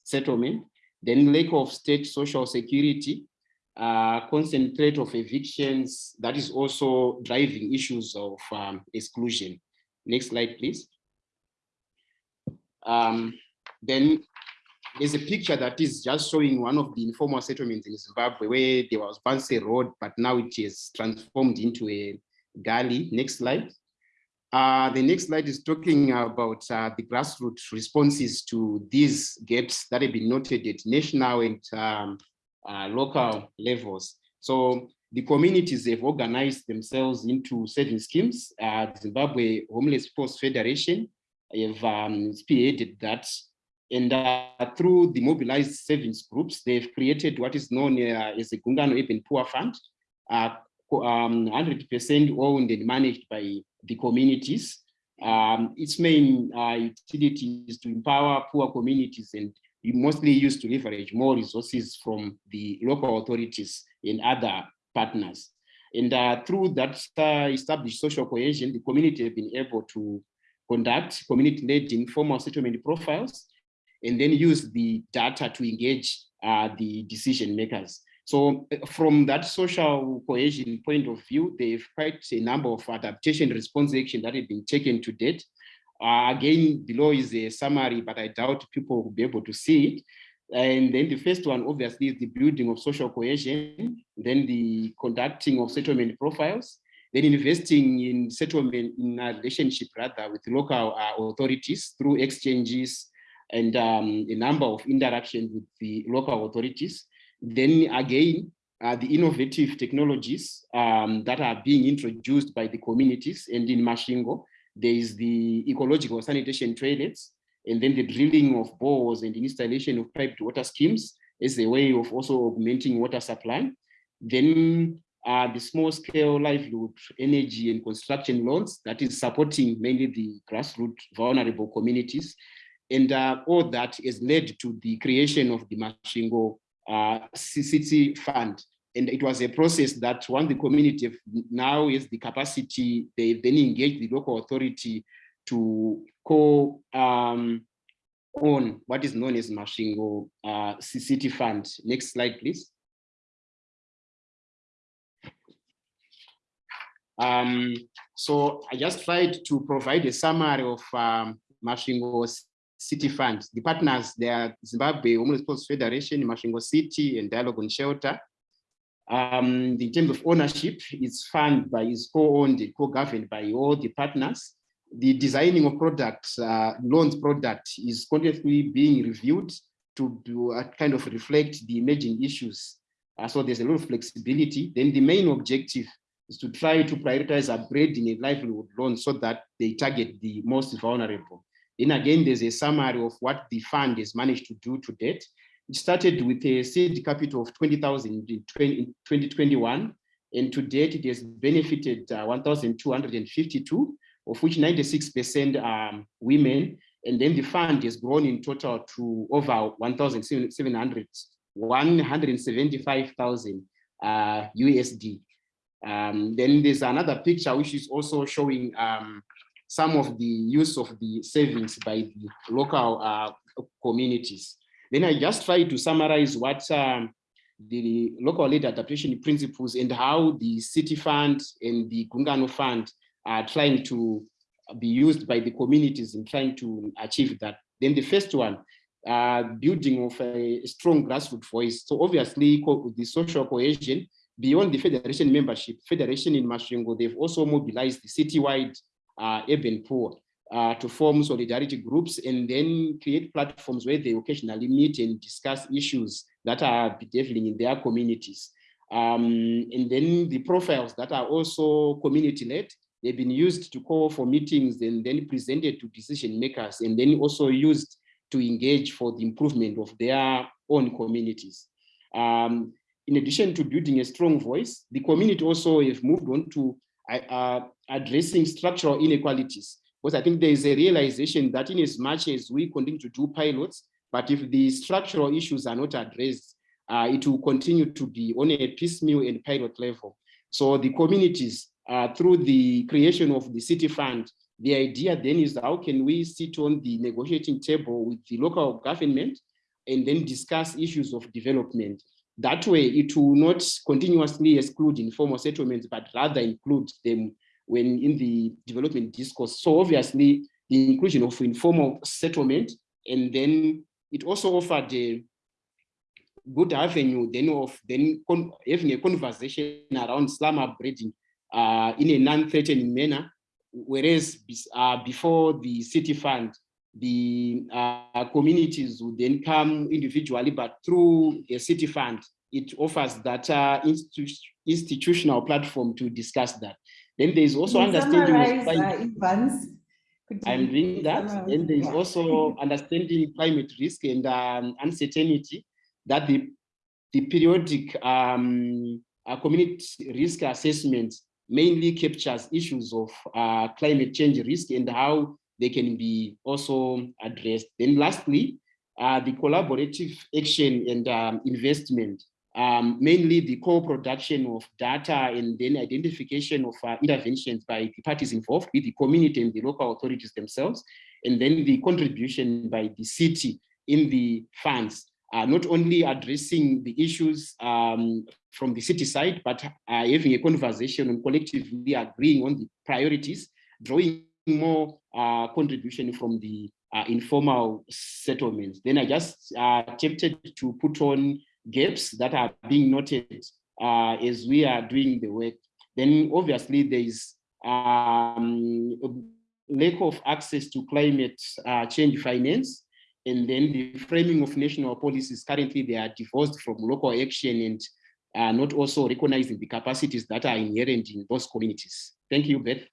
settlement, then lack of state social security, uh, concentrate of evictions that is also driving issues of um, exclusion. Next slide, please. Um, then there's a picture that is just showing one of the informal settlements in Zimbabwe where there was once a road, but now it is transformed into a gully. Next slide. Uh, the next slide is talking about uh, the grassroots responses to these gaps that have been noted at national and um, uh, local levels. So the communities have organized themselves into certain schemes. Uh, Zimbabwe Homeless People's Federation have um, spearheaded that. And uh, through the mobilized savings groups, they've created what is known uh, as the Gungano Urban Poor Fund, 100% um, owned and managed by the communities. Um, its main uh, utility is to empower poor communities and mostly used to leverage more resources from the local authorities and other partners. And uh, through that uh, established social cohesion, the community have been able to conduct community-led informal settlement profiles and then use the data to engage uh, the decision makers. So uh, from that social cohesion point of view, they've quite a number of adaptation response action that have been taken to date uh, again, below is a summary, but I doubt people will be able to see it. And then the first one, obviously, is the building of social cohesion, then the conducting of settlement profiles, then investing in settlement in a relationship rather with local uh, authorities through exchanges and um, a number of interactions with the local authorities. Then again, uh, the innovative technologies um, that are being introduced by the communities and in Masvingo, there is the ecological sanitation toilets, and then the drilling of bores and installation of piped water schemes as a way of also augmenting water supply. Then uh, the small scale livelihood energy and construction loans that is supporting mainly the grassroots vulnerable communities. And uh, all that has led to the creation of the Masvingo uh, City Fund, and it was a process that once the community now is the capacity, they then engage the local authority to co um, own what is known as Masvingo uh, City Fund. Next slide, please. Um, so I just tried to provide a summary of um, Masvingo City Fund. The partners, they are Zimbabwe Homeless People's Federation, Masvingo City, and Dialogue on Shelter. Um, in terms of ownership, it's funded by, is co-owned, co-governed by all the partners. The designing of products, uh, loans product is constantly being reviewed to, to uh, kind of reflect the emerging issues. Uh, so there's a lot of flexibility. Then the main objective is to try to prioritize upgrading a livelihood loan so that they target the most vulnerable. Then again, there's a summary of what the fund has managed to do to date. It started with a seed capital of 20,000 in 2021, and to date it has benefited uh, 1,252, of which 96% are women, and then the fund has grown in total to over 1,700, 175,000 uh, USD. Um, then there's another picture which is also showing um, some of the use of the savings by the local uh, communities. Then I just try to summarize what um, the local lead adaptation principles and how the city fund and the Gungano fund are trying to be used by the communities in trying to achieve that. Then the first one, uh, building of a strong grassroots voice. So obviously the social cohesion beyond the federation membership, federation in Masvingo, they've also mobilized the citywide uh, urban poor uh, to form solidarity groups and then create platforms where they occasionally meet and discuss issues that are bedeviling in their communities. Um, and then the profiles that are also community-led, they've been used to call for meetings and then presented to decision makers and then also used to engage for the improvement of their own communities. Um, in addition to building a strong voice, the community also have moved on to uh, addressing structural inequalities. Because I think there is a realization that in as much as we continue to do pilots, but if the structural issues are not addressed, uh, it will continue to be on a piecemeal and pilot level. So the communities, uh, through the creation of the city fund, the idea then is how can we sit on the negotiating table with the local government and then discuss issues of development. That way, it will not continuously exclude informal settlements, but rather include them when in the development discourse. So obviously, the inclusion of informal settlement, and then it also offered a good avenue then of then having a conversation around slum upgrading uh, in a non-threatening manner, whereas uh, before the city fund, the uh, communities would then come individually, but through a city fund, it offers that uh, institu institutional platform to discuss that. Then there is also understanding of climate. Uh, I'm doing that. Then there is also understanding climate risk and um, uncertainty that the, the periodic um, uh, community risk assessment mainly captures issues of uh, climate change risk and how they can be also addressed. Then lastly, uh, the collaborative action and um, investment, um, mainly the co-production of data and then identification of uh, interventions by the parties involved with the community and the local authorities themselves, and then the contribution by the city in the funds, uh, not only addressing the issues um, from the city side, but uh, having a conversation and collectively agreeing on the priorities, drawing more uh, contribution from the uh, informal settlements. Then I just uh, attempted to put on gaps that are being noted uh, as we are doing the work. Then obviously there is um, lack of access to climate uh, change finance, and then the framing of national policies currently they are divorced from local action and uh, not also recognizing the capacities that are inherent in those communities. Thank you, Beth.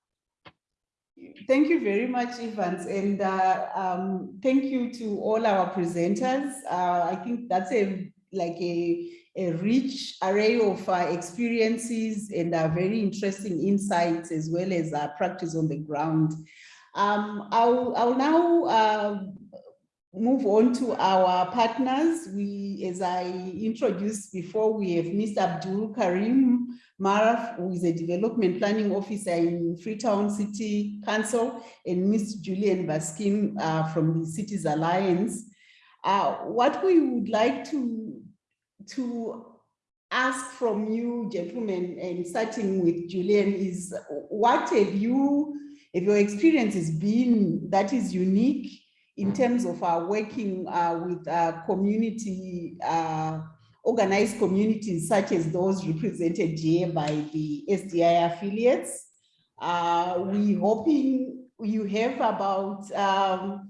Thank you very much, Evans, and uh, um, thank you to all our presenters. Uh, I think that's a like a, a rich array of uh, experiences and uh, very interesting insights as well as uh, practice on the ground. Um, I'll, I'll now uh, move on to our partners, we, as I introduced before, we have Mr. Abdul Karim Maraf, who is a development planning officer in Freetown City Council, and Ms. Julian Baskin uh, from the Cities Alliance. Uh, what we would like to, to ask from you, gentlemen, and starting with Julian, is what have you, if your experience has been that is unique in terms of our working uh, with uh, community, uh, organized communities such as those represented here by the SDI affiliates. Uh, we hoping you have about um,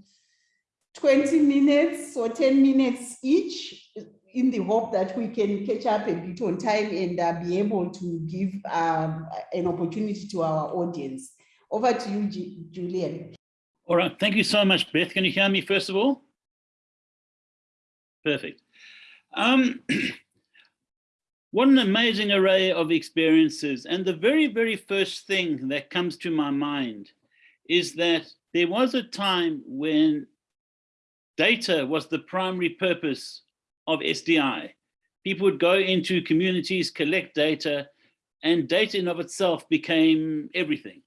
20 minutes or 10 minutes each in the hope that we can catch up a bit on time and uh, be able to give um, an opportunity to our audience. Over to you, G Julian. All right, thank you so much, Beth. Can you hear me first of all? Perfect. Um, what an amazing array of experiences. And the very, very first thing that comes to my mind is that there was a time when data was the primary purpose of SDI. People would go into communities, collect data, and data in of itself became everything.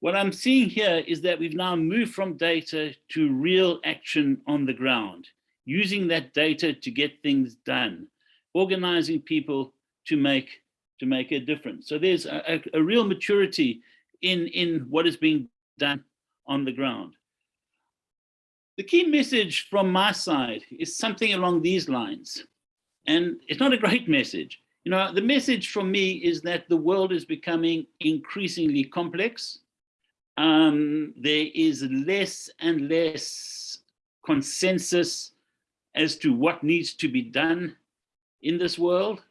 What I'm seeing here is that we've now moved from data to real action on the ground, using that data to get things done, organizing people to make to make a difference. So there's a, a, a real maturity in, in what is being done on the ground. The key message from my side is something along these lines. And it's not a great message. You know, the message from me is that the world is becoming increasingly complex um, there is less and less consensus as to what needs to be done in this world.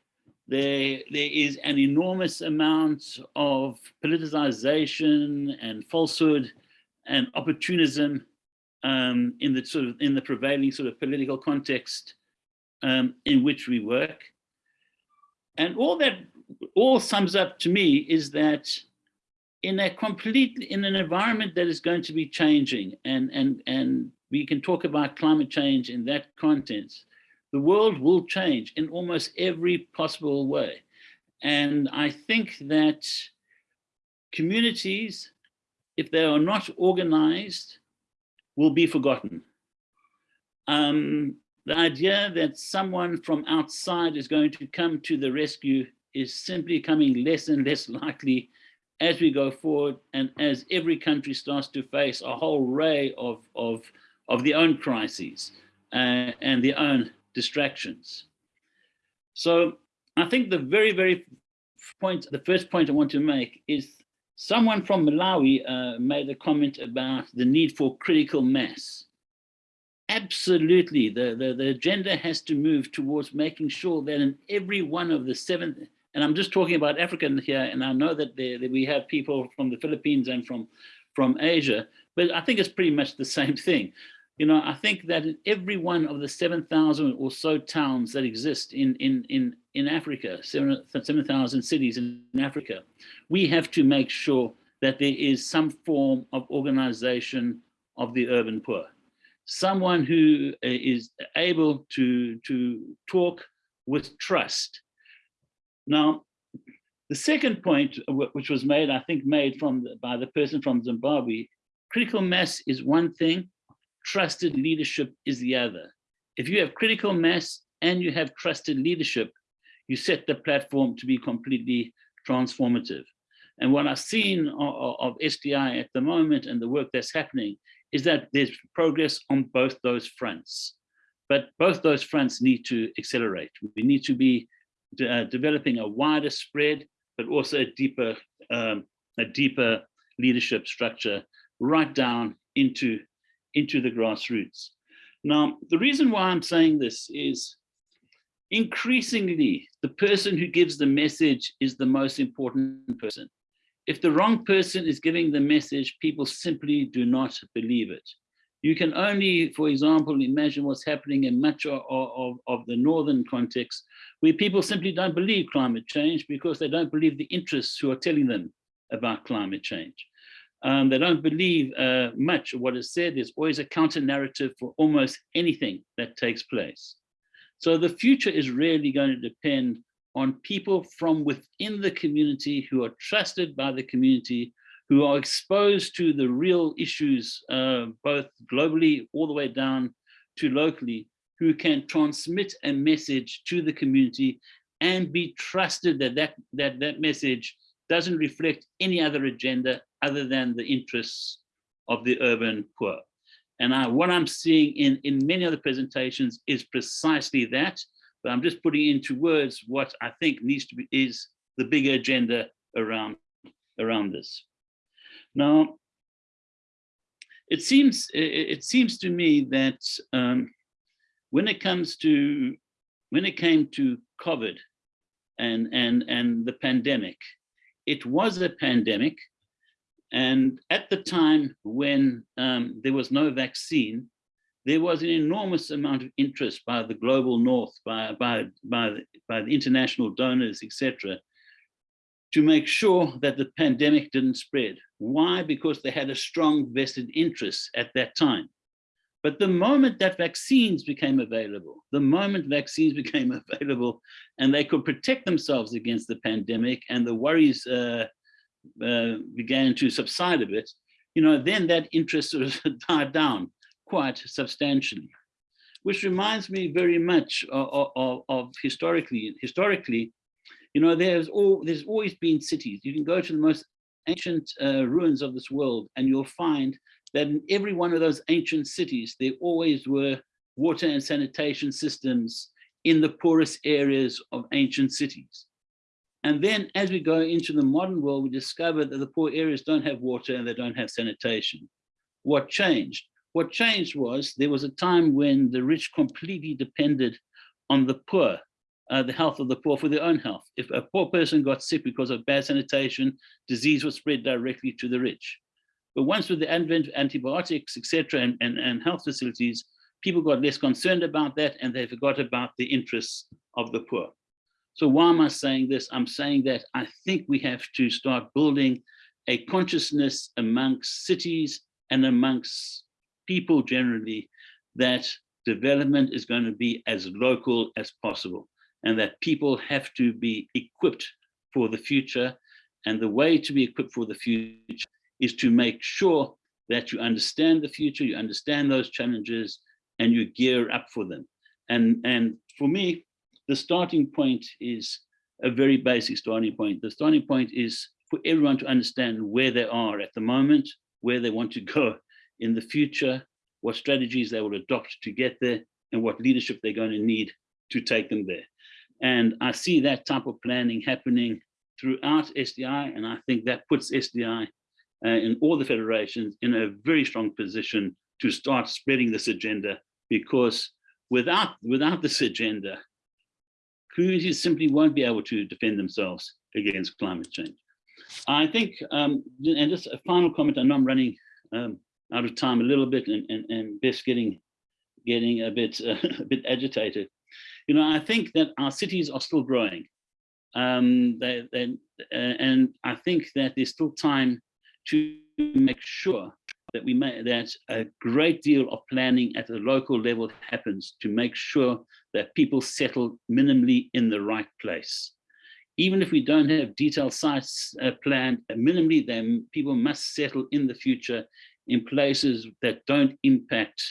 There, there is an enormous amount of politicization and falsehood and opportunism um, in the sort of in the prevailing sort of political context um, in which we work. And all that all sums up to me is that in a complete in an environment that is going to be changing and and and we can talk about climate change in that context the world will change in almost every possible way and i think that communities if they are not organized will be forgotten um, the idea that someone from outside is going to come to the rescue is simply becoming less and less likely as we go forward and as every country starts to face a whole array of, of, of their own crises uh, and their own distractions. So I think the very, very point, the first point I want to make is someone from Malawi uh, made a comment about the need for critical mass. Absolutely, the, the, the agenda has to move towards making sure that in every one of the seven, and I'm just talking about Africa here, and I know that, there, that we have people from the Philippines and from, from Asia, but I think it's pretty much the same thing. You know, I think that in every one of the 7,000 or so towns that exist in, in, in, in Africa, 7,000 cities in Africa, we have to make sure that there is some form of organization of the urban poor. Someone who uh, able to, to talk with trust now, the second point, which was made, I think made from the, by the person from Zimbabwe, critical mass is one thing, trusted leadership is the other. If you have critical mass and you have trusted leadership, you set the platform to be completely transformative. And what I've seen of, SDI at the moment and the work that's happening is that there's progress on both those fronts. But both those fronts need to accelerate. We need to be uh, developing a wider spread, but also a deeper, um, a deeper leadership structure right down into, into the grassroots. Now, the reason why I'm saying this is increasingly the person who gives the message is the most important person. If the wrong person is giving the message, people simply do not believe it. You can only, for example, imagine what's happening in much of, of, of, the northern context, where people simply don't believe climate change because they don't believe the interests who are telling them about climate change. Um, they don't believe uh, much of what is said. There's always a counter narrative for almost anything that takes place. So the future is really going to depend on people from within the community who are trusted by the community, who are exposed to the real issues, uh, both globally all the way down to locally, who can transmit a message to the community and be trusted that that, that, that message doesn't reflect any other agenda other than the interests of the urban poor. And I, what I'm seeing in, in many other presentations is precisely that, but I'm just putting into words what I think needs to be is the bigger agenda around, around this. Now, it seems it seems to me that um, when it comes to when it came to COVID and and and the pandemic, it was a pandemic, and at the time when um, there was no vaccine, there was an enormous amount of interest by the global north, by by by the, by the international donors, etc to make sure that the pandemic didn't spread. Why? Because they had a strong vested interest at that time. But the moment that vaccines became available, the moment vaccines became available and they could protect themselves against the pandemic and the worries uh, uh, began to subside a bit, you know, then that interest sort of died down quite substantially. Which reminds me very much of, of, of historically, historically, you know, there's all there's always been cities. You can go to the most ancient uh, ruins of this world and you'll find that in every one of those ancient cities, there always were water and sanitation systems in the poorest areas of ancient cities. And then as we go into the modern world, we discover that the poor areas don't have water and they don't have sanitation. What changed? What changed was there was a time when the rich completely depended on the poor uh, the health of the poor for their own health. If a poor person got sick because of bad sanitation, disease was spread directly to the rich. But once with the advent of antibiotics, etc., and, and, and health facilities, people got less concerned about that and they forgot about the interests of the poor. So why am I saying this? I'm saying that I think we have to start building a consciousness amongst cities and amongst people generally that development is going to be as local as possible and that people have to be equipped for the future. And the way to be equipped for the future is to make sure that you understand the future, you understand those challenges, and you gear up for them. And, and for me, the starting point is a very basic starting point. The starting point is for everyone to understand where they are at the moment, where they want to go in the future, what strategies they will adopt to get there, and what leadership they're going to need to take them there. And I see that type of planning happening throughout SDI, and I think that puts SDI uh, in all the federations in a very strong position to start spreading this agenda because without, without this agenda, communities simply won't be able to defend themselves against climate change. I think, um, and just a final comment, I know I'm running um, out of time a little bit and, and, and Beth's getting, getting a bit, uh, a bit agitated. You know, I think that our cities are still growing. Um, they, they, uh, and I think that there's still time to make sure that we make that a great deal of planning at the local level happens to make sure that people settle minimally in the right place. Even if we don't have detailed sites uh, planned, minimally then people must settle in the future in places that don't impact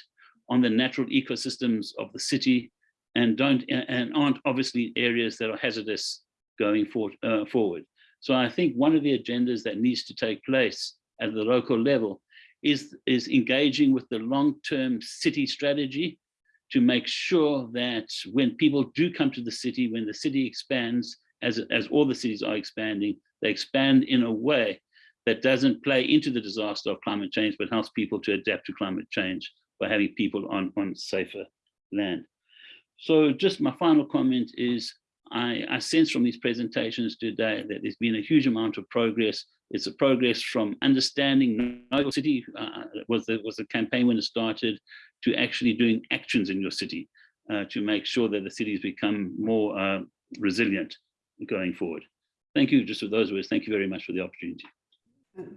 on the natural ecosystems of the city and don't and aren't obviously areas that are hazardous going for, uh, forward. So I think one of the agendas that needs to take place at the local level is, is engaging with the long-term city strategy to make sure that when people do come to the city, when the city expands, as, as all the cities are expanding, they expand in a way that doesn't play into the disaster of climate change, but helps people to adapt to climate change by having people on, on safer land. So just my final comment is I, I, sense from these presentations today that there's been a huge amount of progress. It's a progress from understanding Know Your City uh, was, the, was the campaign when it started to actually doing actions in your city uh, to make sure that the cities become more uh, resilient going forward. Thank you just for those words. Thank you very much for the opportunity.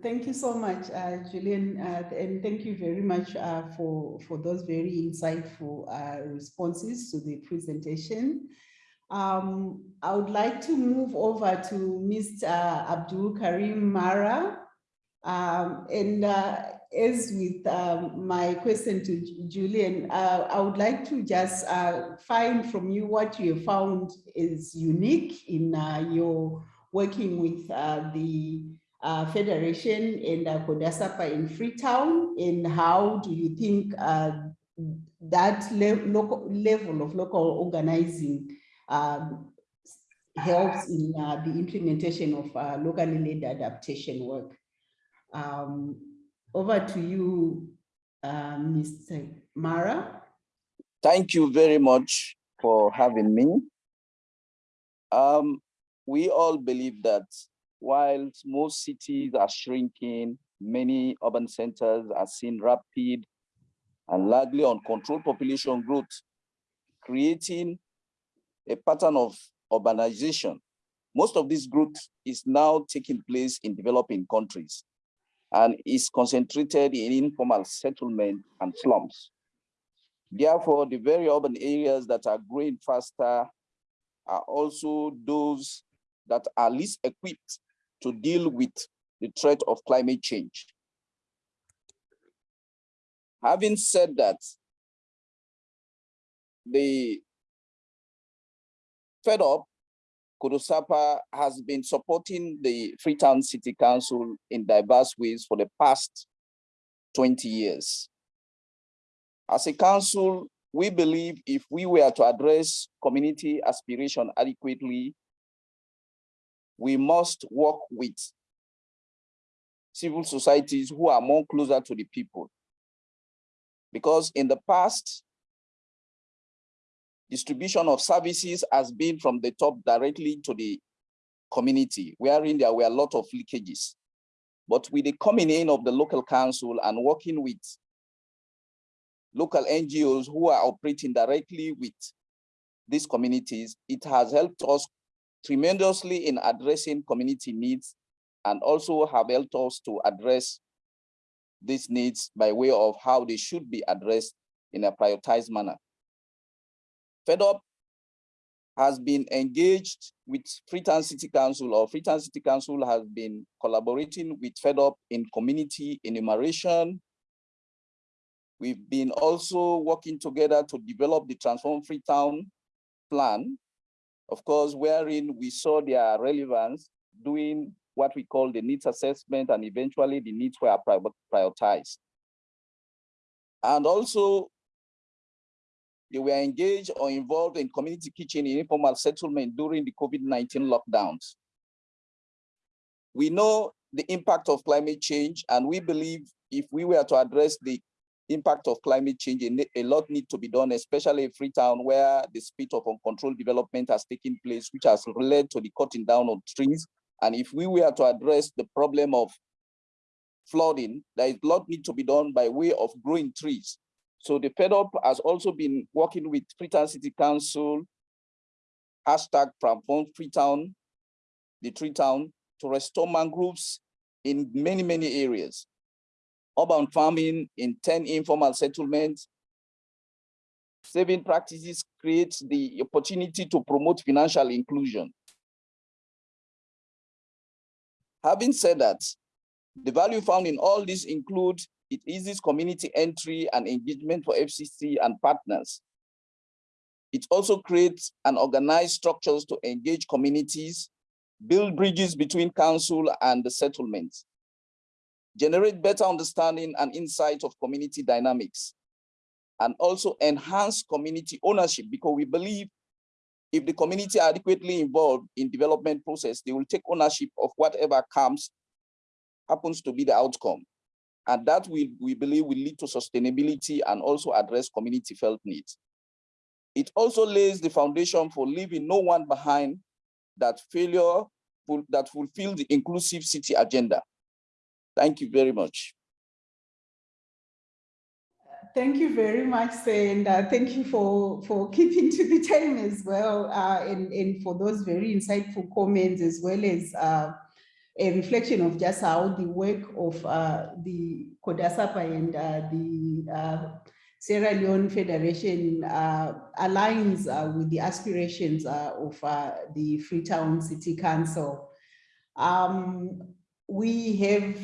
Thank you so much, uh, Julian, uh, and thank you very much uh, for, for those very insightful uh, responses to the presentation. Um, I would like to move over to Mr. Abdul Karim Mara. Um, and uh, as with um, my question to Julian, uh, I would like to just find from you what you have found is unique in your working with the uh, Federation and uh, CODOHSAPA in Freetown, and how do you think uh, that le local level of local organizing um, helps in uh, the implementation of uh, locally led adaptation work? Um, over to you, uh, Mr. Mara. Thank you very much for having me. Um, we all believe that while most cities are shrinking, many urban centers are seeing rapid and largely uncontrolled population growth, creating a pattern of urbanization. Most of this growth is now taking place in developing countries and is concentrated in informal settlement and slums. Therefore, the very urban areas that are growing faster are also those that are least equipped to deal with the threat of climate change. Having said that, the Fed Up, CODOHSAPA has been supporting the Freetown City Council in diverse ways for the past 20 years. As a council, we believe if we were to address community aspiration adequately, we must work with civil societies who are more closer to the people. Because in the past, distribution of services has been from the top directly to the community, wherein there were a lot of leakages. But with the coming in of the local council and working with local NGOs who are operating directly with these communities, it has helped us tremendously in addressing community needs and also have helped us to address these needs by way of how they should be addressed in a prioritized manner. FEDURP has been engaged with Freetown City Council or Freetown City Council has been collaborating with FEDURP in community enumeration. We've been also working together to develop the Transform Freetown plan of course, wherein we saw their relevance doing what we call the needs assessment and eventually the needs were prioritized. And also, they were engaged or involved in community kitchen in informal settlement during the COVID-19 lockdowns. We know the impact of climate change, and we believe if we were to address the impact of climate change, a lot need to be done, especially in Freetown, where the speed of uncontrolled development has taken place, which has led to the cutting down of trees. And if we were to address the problem of flooding, there is a lot need to be done by way of growing trees. So the FEDURP has also been working with Freetown City Council, hashtag from Freetown, the Tree Town, to restore mangroves in many, many areas urban farming in 10 informal settlements. Saving practices creates the opportunity to promote financial inclusion. Having said that, the value found in all this include it eases community entry and engagement for FCC and partners. It also creates and organized structures to engage communities, build bridges between council and the settlements, generate better understanding and insight of community dynamics, and also enhance community ownership because we believe if the community are adequately involved in development process, they will take ownership of whatever comes, happens to be the outcome. And that will, we believe will lead to sustainability and also address community felt needs. It also lays the foundation for leaving no one behind that failure that fulfill the inclusive city agenda. Thank you very much. Thank you very much, and uh, thank you for, for keeping to the time as well, uh, and, and for those very insightful comments, as well as uh, a reflection of just how the work of uh, the CODOHSAPA and uh, the uh, Sierra Leone Federation uh, aligns uh, with the aspirations of the Freetown City Council. Um, we have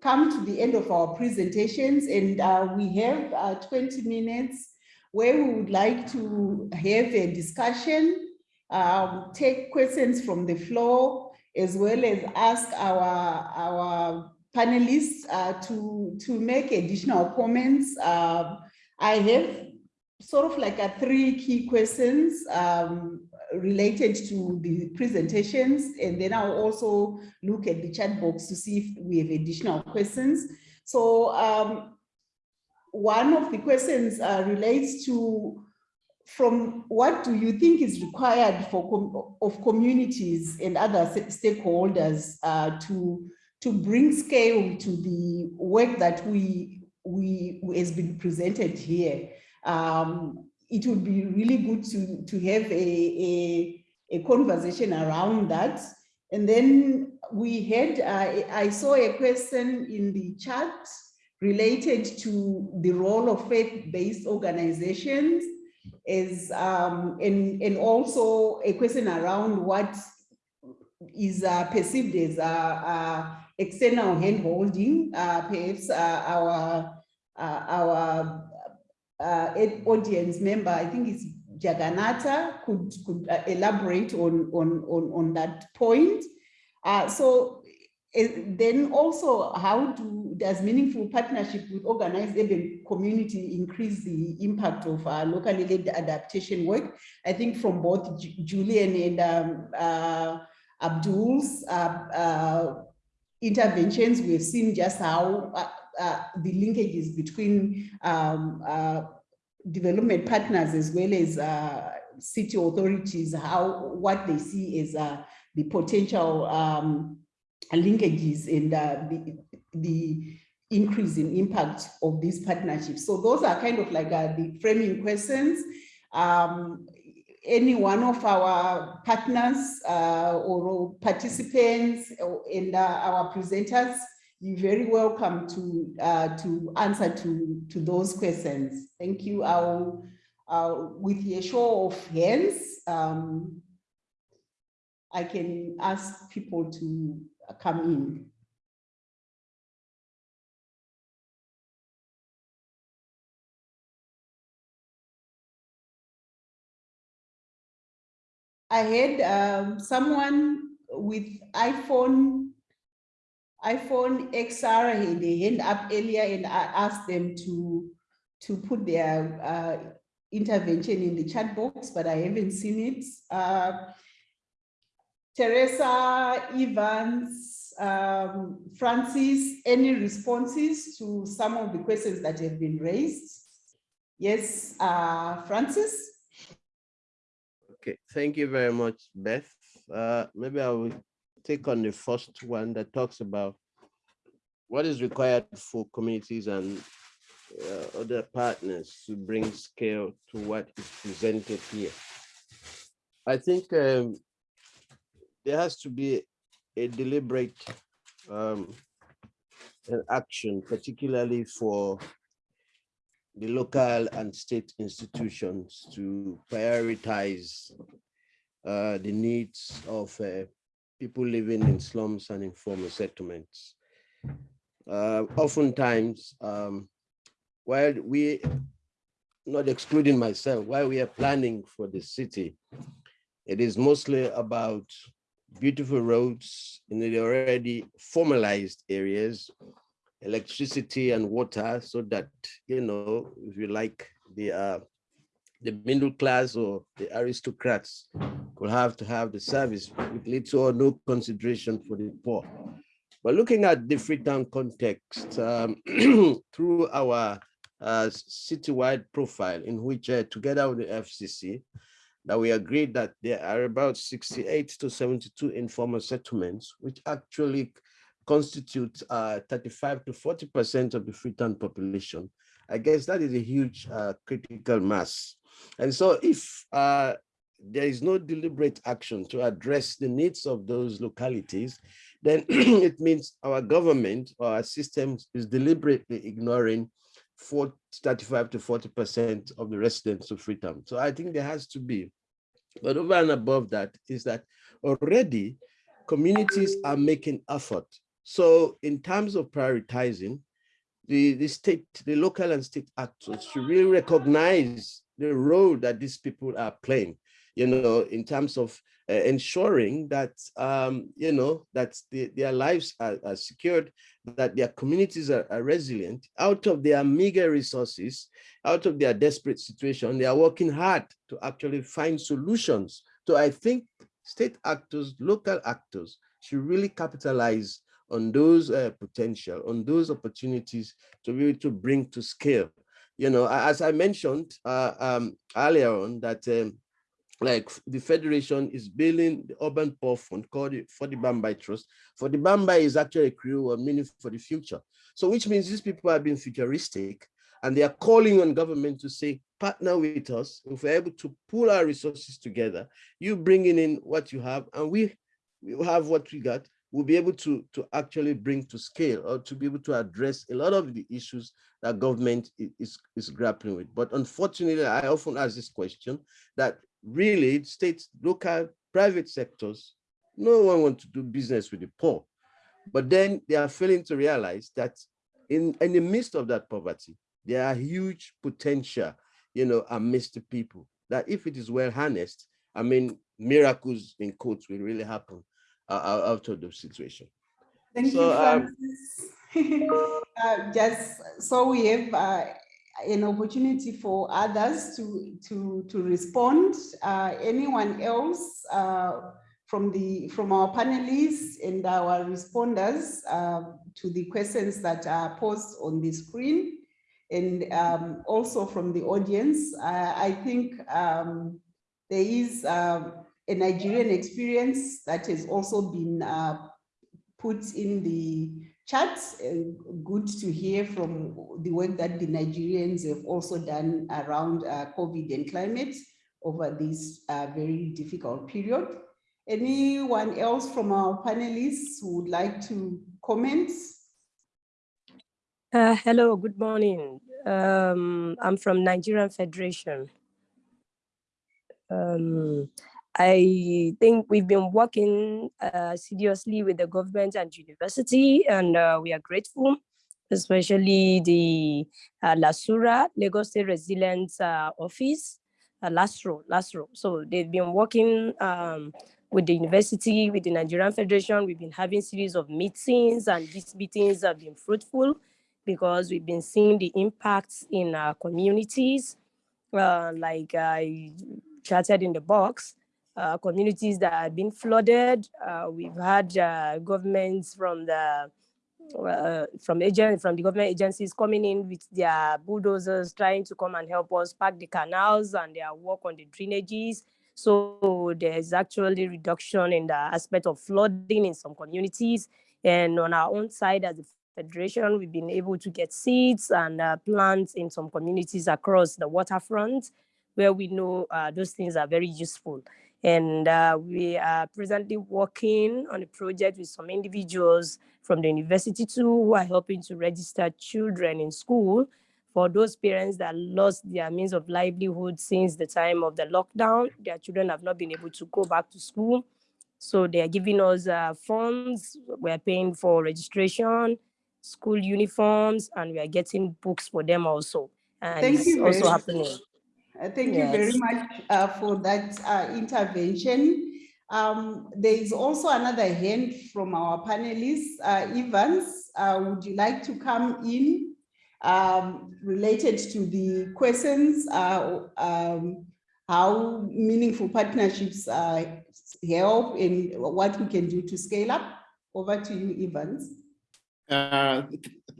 come to the end of our presentations and we have 20 minutes where we would like to have a discussion, um, take questions from the floor, as well as ask our, our panelists uh, to, to make additional comments. Um, I have sort of like a three key questions um, related to the presentations, and then I'll also look at the chat box to see if we have additional questions. So um, one of the questions uh, relates to from what do you think is required for com of communities and other stakeholders uh, to to bring scale to the work that we we has been presented here. Um, it would be really good to to have a, a, a conversation around that. And then we had uh, I saw a question in the chat related to the role of faith-based organizations is um, and, and also a question around what is uh, perceived as uh, uh, external handholding. Uh, perhaps uh, our our audience member, I think it's Jagannatha, could could elaborate on on on on that point. so then also how do does meaningful partnership with organized urban community increase the impact of our locally led adaptation work? I think from both Julian and um, uh, Abdul's uh, uh, interventions, we've seen just how uh, uh, the linkages between um, uh, development partners as well as city authorities, how what they see as the potential um, linkages and the, the increase in impact of these partnerships. So those are kind of like uh, the framing questions. Um, any one of our partners uh, or participants and uh, our presenters, you're very welcome to uh, to answer to to those questions. Thank you. I'll, with a show of hands, um, I can ask people to come in. I had um, someone with iPhone, iPhone XR, had a hand up earlier and I asked them to, to put their uh, intervention in the chat box, but I haven't seen it. Uh, Teresa, Evans, um, Francis, any responses to some of the questions that have been raised? Yes, uh, Francis? Okay, thank you very much, Beth. Uh, maybe I will take on the first one that talks about what is required for communities and uh, other partners to bring scale to what is presented here. I think um, there has to be a deliberate um, action, particularly for the local and state institutions to prioritize uh, the needs of uh, people living in slums and informal settlements. Uh, oftentimes, um, while we, not excluding myself, while we are planning for the city, it is mostly about beautiful roads in the already formalized areas electricity and water so that, you know, if you like, the uh, the middle class or the aristocrats could have to have the service with little or no consideration for the poor. But looking at the Freetown context um, through our uh, citywide profile in which uh, together with the FCC, that we agreed that there are about 68 to 72 informal settlements, which actually constitute uh, 35 to 40% of the Freetown population. I guess that is a huge uh, critical mass. And so if uh, there is no deliberate action to address the needs of those localities, then it means our government or our system is deliberately ignoring 40, 35 to 40% of the residents of Freetown. So I think there has to be, but over and above that is that already communities are making effort. So in terms of prioritizing, the, the state, the local and state actors should really recognize the role that these people are playing, you know, in terms of uh, ensuring that, um, you know, that the, their lives are, are, secured, that their communities are, are, resilient. Out of their meager resources, out of their desperate situation, they are working hard to actually find solutions. So I think state actors, local actors should really capitalize on those uh, potential, on those opportunities to be able to bring to scale. You know, as I mentioned uh, um, earlier on that um, like the federation is building the urban poor fund called for the Bambai Trust. For the Bambai is actually a crew or meaning for the future. So which means these people are being futuristic and they are calling on government to say, partner with us. If we're able to pull our resources together, you bringing in what you have and we, we have what we got, we'll be able to, to actually bring to scale or to be able to address a lot of the issues that government is, is grappling with. But unfortunately, I often ask this question that really states, local, private sectors, no one wants to do business with the poor. But then they are failing to realize that in, in the midst of that poverty, there are huge potential, you know, amidst the people that if it is well harnessed, I mean, miracles in quotes will really happen uh, out of the situation. Thank so, you, Francis. Um, uh, just so we have uh, an opportunity for others to to to respond. Uh, anyone else uh, from the from our panelists and our responders uh, to the questions that are posed on the screen, and um, also from the audience. I think um, there is um, a Nigerian experience that has also been uh, put in the chat. Uh, good to hear from the work that the Nigerians have also done around uh, COVID and climate over this uh, very difficult period. Anyone else from our panelists who would like to comment? Uh, hello, good morning. Um, I'm from Nigerian Federation. Um, I think we've been working uh, seriously with the government and university, and uh, we are grateful, especially the uh, LASURA, Lagos State Resilience uh, Office, uh, LASRO, LASRO. So they've been working um, with the university, with the Nigerian Federation. We've been having series of meetings, and these meetings have been fruitful because we've been seeing the impacts in our communities. Uh, like I chatted in the box, uh, communities that have been flooded. Uh, we've had uh, governments from the uh, from agent from the government agencies coming in with their bulldozers trying to come and help us pack the canals and their work on the drainages. So there's actually reduction in the aspect of flooding in some communities. And on our own side as a federation, we've been able to get seeds and uh, plants in some communities across the waterfront where we know those things are very useful. And uh, we are presently working on a project with some individuals from the university too, who are helping to register children in school for those parents that lost their means of livelihood since the time of the lockdown. Their children have not been able to go back to school. So they are giving us uh, funds. We're paying for registration, school uniforms, and we are getting books for them also. And Thank you also happening. Uh, thank yes. you very much uh, for that uh, intervention. Um, there is also another hand from our panelists. Uh, Evans, uh, would you like to come in um, related to the questions, uh, um, how meaningful partnerships help and what we can do to scale up? Over to you, Evans.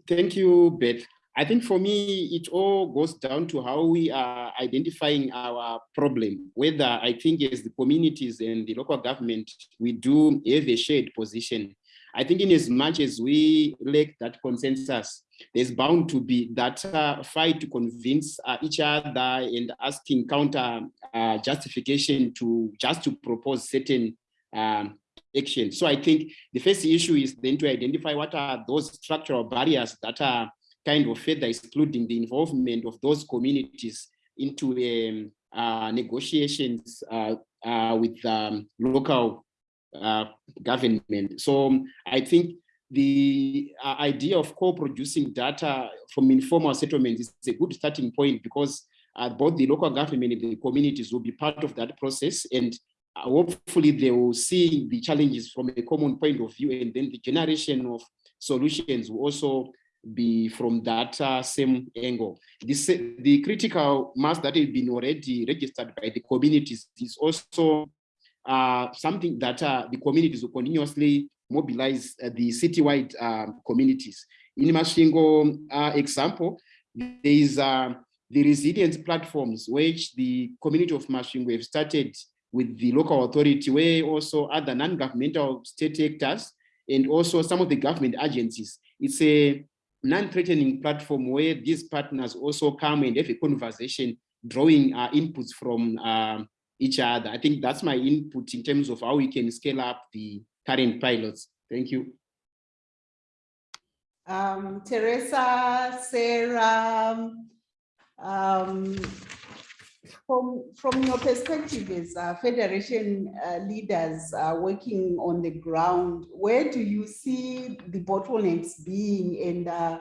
thank you, Beth. I think for me, it all goes down to how we are identifying our problem, whether I think as the communities and the local government, we do have a shared position. I think in as much as we lack that consensus, there's bound to be that uh, fight to convince uh, each other and asking counter uh, justification to just to propose certain um, action. So I think the first issue is then to identify what are those structural barriers that are kind of further excluding the involvement of those communities into um, uh, negotiations uh, uh, with um, local uh, government. So um, I think the uh, idea of co-producing data from informal settlements is a good starting point because uh, both the local government and the communities will be part of that process and hopefully they will see the challenges from a common point of view and then the generation of solutions will also be from that uh, same angle. This, the critical mass that has been already registered by the communities is also uh, something that uh, the communities will continuously mobilize uh, the citywide um, communities. In Masvingo uh, example, there is uh, the resilience platforms which the community of Masvingo have started with the local authority where also other non-governmental state actors and also some of the government agencies. It's a non-threatening platform where these partners also come and have a conversation, drawing uh, inputs from uh, each other. I think that's my input in terms of how we can scale up the current pilots. Thank you. Um, Teresa, Sarah, um, from, from your perspective as uh, federation uh, leaders uh, working on the ground, where do you see the bottlenecks being and uh,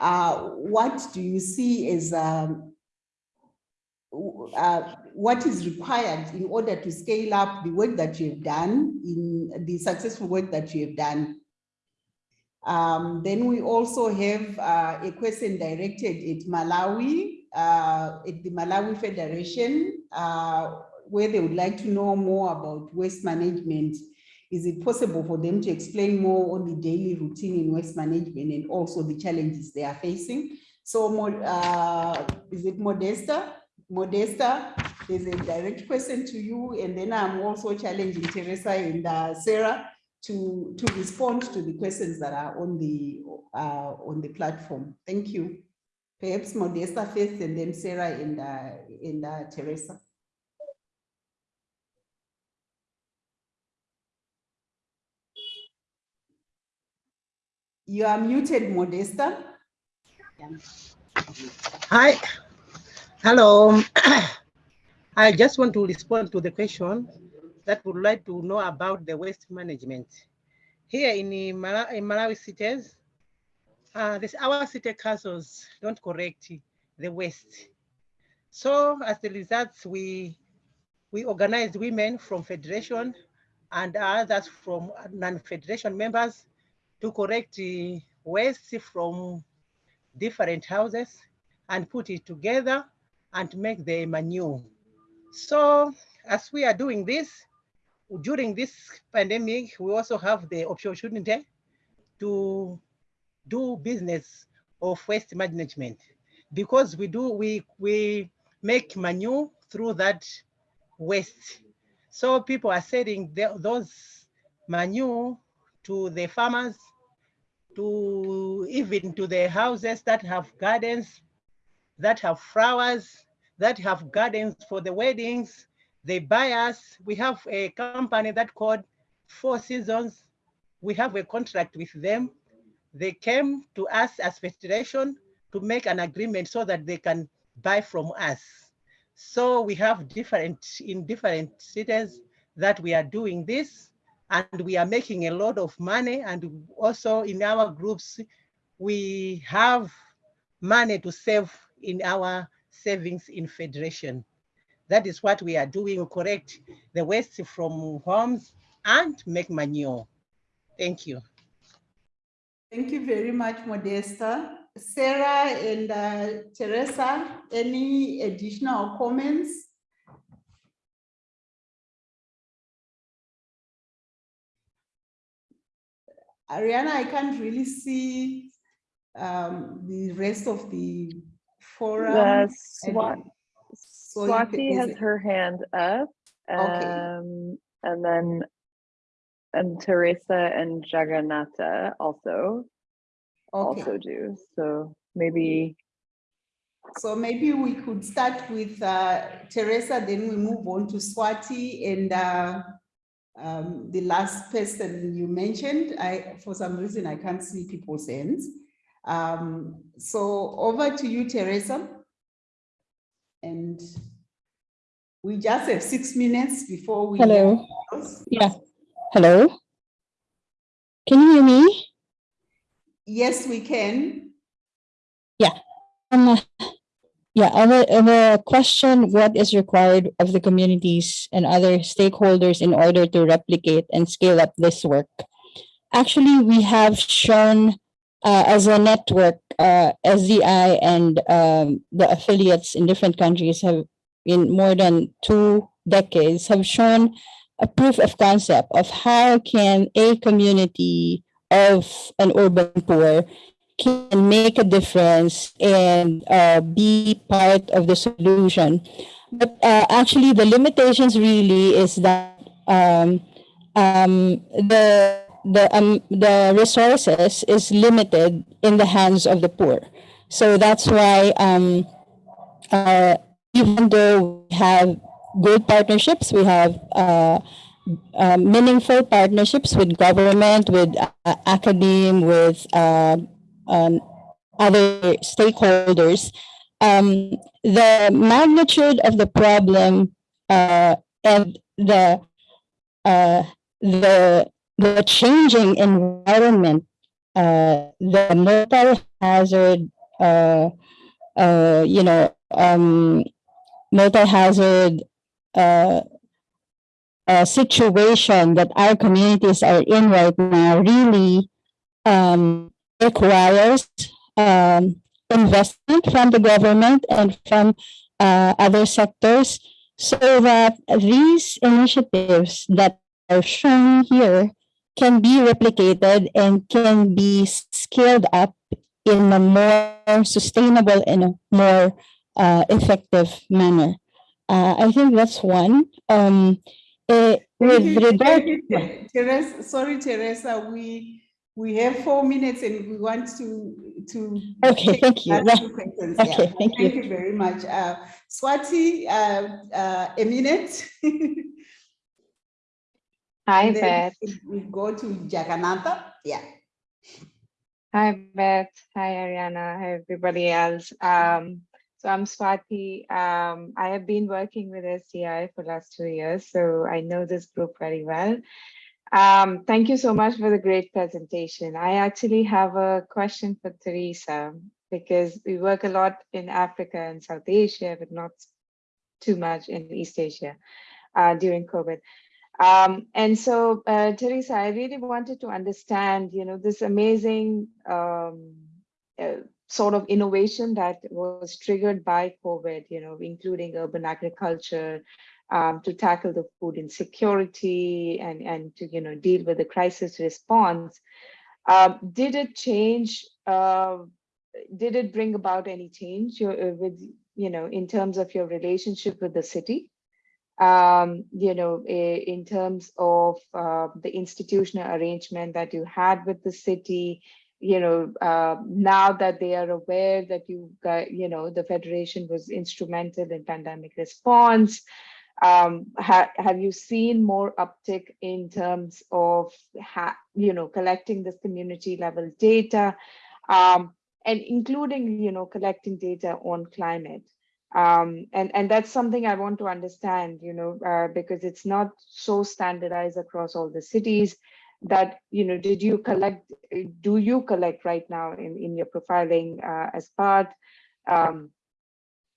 uh, what do you see as um, uh, what is required in order to scale up the work that you have done in the successful work that you have done? Um, then we also have a question directed at Malawi uh, at the Malawi Federation, uh, where they would like to know more about waste management. Is it possible for them to explain more on the daily routine in waste management and also the challenges they are facing? So uh, is it Modesta? Modesta, there's a direct question to you, and then I'm also challenging Teresa and uh, Sarah to, to respond to the questions that are on the, uh, on the platform. Thank you. Perhaps Modesta first and then Sarah and, uh, and uh, Teresa. You are muted, Modesta. Hi. Hello. I just want to respond to the question that would like to know about the waste management. Here in, Malawi, in Malawi cities, uh, this, our city councils don't correct the waste. So as the results, we, we organized women from federation and others from non-federation members to correct the waste from different houses and put it together and make the manure. So as we are doing this, during this pandemic, we also have the opportunity to do business of waste management. Because we do we we make manure through that waste. So people are selling the, those manure to the farmers to even to the houses that have gardens that have flowers that have gardens for the weddings. They buy us. We have a company that called four seasons. We have a contract with them they came to us as federation to make an agreement so that they can buy from us. So we have different, in different cities that we are doing this and we are making a lot of money and also in our groups, we have money to save in our savings in federation. That is what we are doing, we correct the waste from homes and make manure. Thank you. Thank you very much, Modesta. Sarah and uh, Teresa, any additional comments? Ariana, I can't really see um, the rest of the forum. The so Swati has her hand up. Um, okay. And then and Teresa and Jagannatha also okay. also do. So maybe. So maybe we could start with uh, Teresa, then we move on to Swati and uh, um, the last person you mentioned, I, for some reason, I can't see people's hands. Um, so over to you, Teresa. And we just have six minutes before we. Hello. Yeah. Hello. Can you hear me? Yes, we can. Yeah. Um, yeah, the, on the question, what is required of the communities and other stakeholders in order to replicate and scale up this work? Actually, we have shown uh, as a network, uh, SDI and um, the affiliates in different countries have in more than two decades have shown a proof of concept of how can a community of an urban poor can make a difference and uh, be part of the solution. But uh, actually, the limitations really is that um, um, the the um, the resources is limited in the hands of the poor. So that's why um, uh, even though we have good partnerships, we have uh, uh, meaningful partnerships with government, with uh, academe, with uh, um, other stakeholders, um, the magnitude of the problem uh, and the uh, the the changing environment, uh, the multi-hazard, uh, uh, you know, um, multi-hazard uh, uh, situation that our communities are in right now really um, requires um, investment from the government and from uh, other sectors so that these initiatives that are shown here can be replicated and can be scaled up in a more sustainable and a more uh, effective manner. Uh, I think that's one. Um, eh, with regard, thank Teresa, sorry, Teresa, we, we have four minutes and we want to, to. Okay, thank you. last two questions, yeah. Okay, thank you. Thank you very much. Uh, Swati, uh, uh, a minute. Hi, Beth. We go to Jagannatha, yeah. Hi, Beth. Hi, Ariana. Hi, everybody else. Um, so I'm Swati. Um, I have been working with SCI for last two years, so I know this group very well. Um, thank you so much for the great presentation. I actually have a question for Teresa because we work a lot in Africa and South Asia, but not too much in East Asia uh, during COVID. Um, and so, uh, Teresa, I really wanted to understand, you know, this amazing um, uh, sort of innovation that was triggered by COVID, you know, including urban agriculture, um, to tackle the food insecurity and, and to, you know, deal with the crisis response. Um, did it change, uh, did it bring about any change uh, with, you know, in terms of your relationship with the city? um, you know, in terms of uh, the institutional arrangement that you had with the city, you know, uh, now that they are aware that you got, you know, the federation was instrumental in pandemic response, um, ha have you seen more uptick in terms of, you know, collecting this community level data, um, and including, you know, collecting data on climate? um, and and that's something I want to understand, you know, uh, because it's not so standardized across all the cities. That you know, did you collect? Do you collect right now in in your profiling uh, as part, um,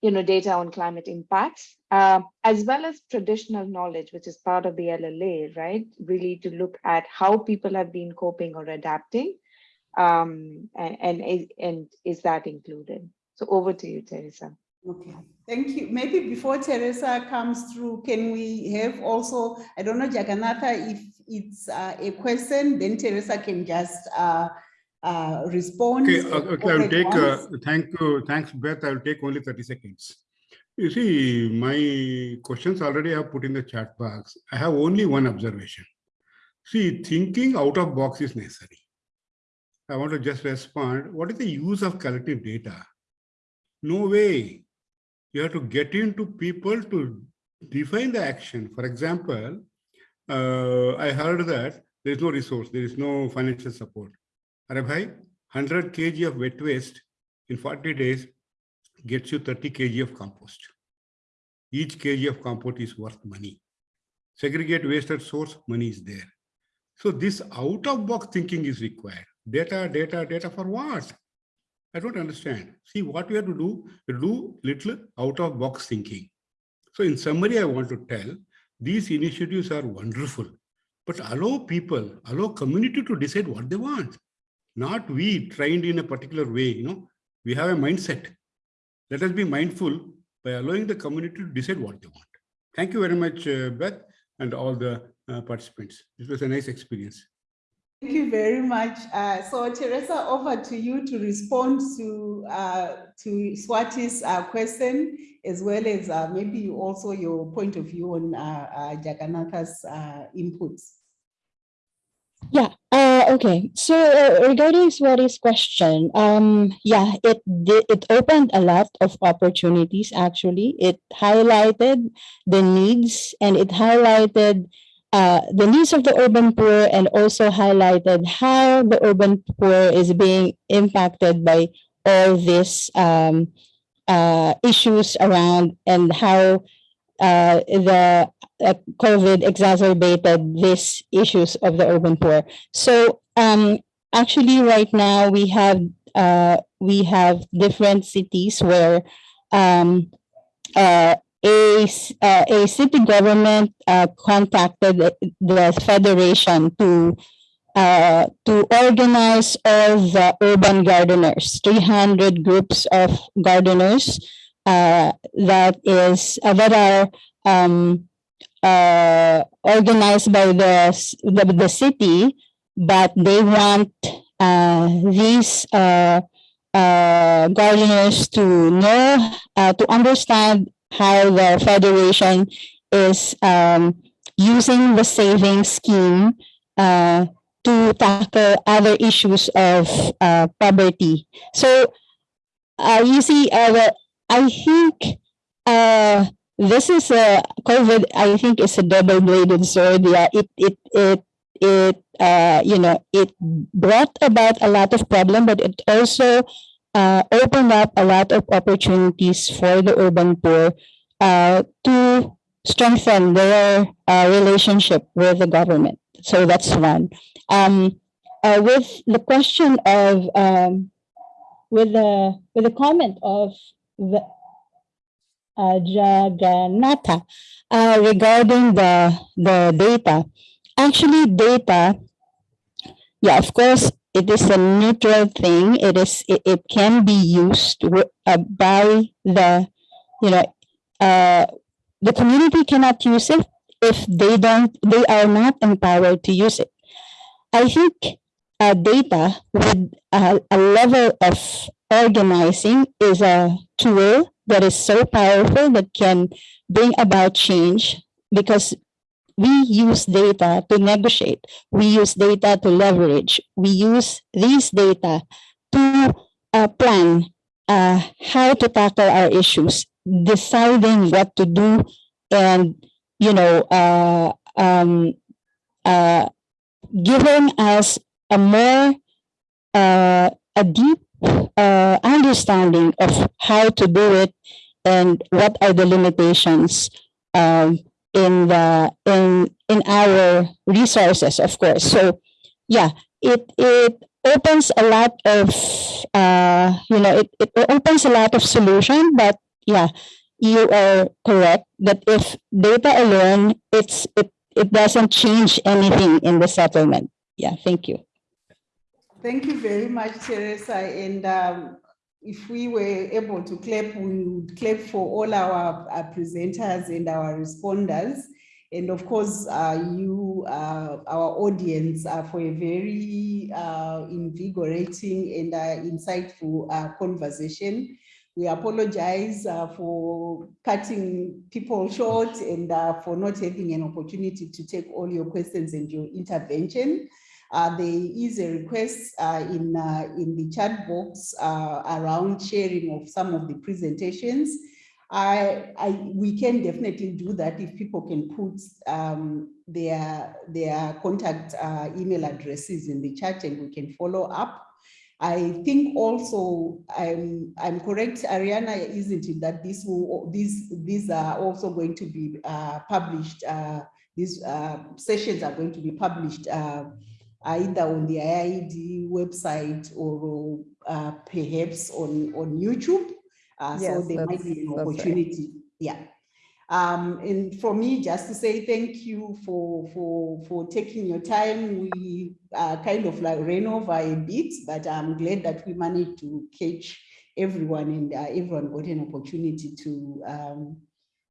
you know, data on climate impacts, uh, as well as traditional knowledge, which is part of the LLA, right? Really to look at how people have been coping or adapting, um, and and is, and is that included? So over to you, Teresa. Okay, thank you. Maybe before Teresa comes through, can we have also, I don't know, Jagannatha, if it's uh, a question, then Teresa can just uh, uh, respond. Okay, uh, okay, I'll take, uh, thank you, thanks Beth, I'll take only 30 seconds. You see, my questions already I have put in the chat box. I have only one observation. See, thinking out of box is necessary. I want to just respond, what is the use of collective data? No way. You have to get into people to define the action. For example, Uh, I heard that there is no resource, there is no financial support. Arabhai, 100 kg of wet waste in 40 days gets you 30 kg of compost. Each kg of compost is worth money. Segregate waste at source, money is there. So this out-of-box thinking is required. Data, data, data for what? I don't understand. See, what we have to do, we do little out-of-box thinking. So in summary, I want to tell, these initiatives are wonderful, but allow people, allow community to decide what they want. Not we trained in a particular way, you know, we have a mindset. Let us be mindful by allowing the community to decide what they want. Thank you very much, uh, Beth, and all the uh, participants. This was a nice experience. Thank you very much. Uh, so Teresa, over to you to respond to uh, to Swati's uh, question, as well as uh, maybe also your point of view on uh, uh, Jagannatha's inputs. Yeah, okay. So regarding Swati's question, um, yeah, it it opened a lot of opportunities actually. It highlighted the needs and it highlighted uh, the needs of the urban poor and also highlighted how the urban poor is being impacted by all these um, uh, issues around and how uh, the uh, COVID exacerbated these issues of the urban poor. So um, actually right now we have uh, we have different cities where um, uh, a, uh, a city government uh, contacted the federation to uh, to organize all the urban gardeners, 300 groups of gardeners uh, that is uh, that are um, uh, organized by the, the, the city, but they want these uh, gardeners to know, uh, to understand how the federation is um, using the saving scheme uh, to tackle other issues of uh, poverty. So uh, you see, uh, I think uh, this is a COVID. I think is a double-bladed sword. Yeah, it it it it uh, you know it brought about a lot of problem, but it also uh, opened up a lot of opportunities for the urban poor uh, to strengthen their uh, relationship with the government. So that's one. Um, uh, with the question of, um, with the with the comment of the uh, Jagannatha uh, regarding the the data, actually data, yeah, of course, it is a neutral thing. It is it, it can be used uh, by the you know uh, the community cannot use it if they don't they are not empowered to use it. I think uh, data with a, a level of organizing is a tool that is so powerful that can bring about change because we use data to negotiate. We use data to leverage. We use these data to uh, plan uh, how to tackle our issues, deciding what to do, and you know, uh, um, uh, giving us a more uh, a deep uh, understanding of how to do it and what are the limitations um, in the in in our resources, of course. So yeah, it it opens a lot of uh, you know it, it opens a lot of solution, but yeah, you are correct that if data alone, it's it it doesn't change anything in the settlement. Yeah, thank you. Thank you very much, Teresa. And um, if we were able to clap, we would clap for all our, our presenters and our responders. And of course, uh, you, uh, our audience, uh, for a very uh, invigorating and uh, insightful uh, conversation. We apologize for cutting people short and for not having an opportunity to take all your questions and your intervention. Uh, there is a request uh, in, uh, in the chat box around sharing of some of the presentations. I, I, we can definitely do that if people can put um, their, their contact uh, email addresses in the chat and we can follow up. I think also I'm I'm correct, Ariana, isn't it that this will these these are also going to be uh, published. Uh, these uh, sessions are going to be published uh, either on the IIED website or uh, perhaps on on YouTube. Uh, Yes, so there might be an that's right. opportunity. Yeah. Um, and for me, just to say thank you for, for, for taking your time. We uh, kind of like ran over a bit, but I'm glad that we managed to catch everyone and uh, everyone got an opportunity to, um,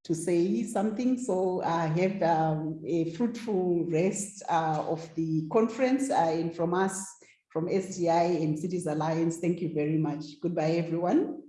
to say something. So I have um, a fruitful rest uh, of the conference uh, and from us, from SDI and Cities Alliance, thank you very much. Goodbye, everyone.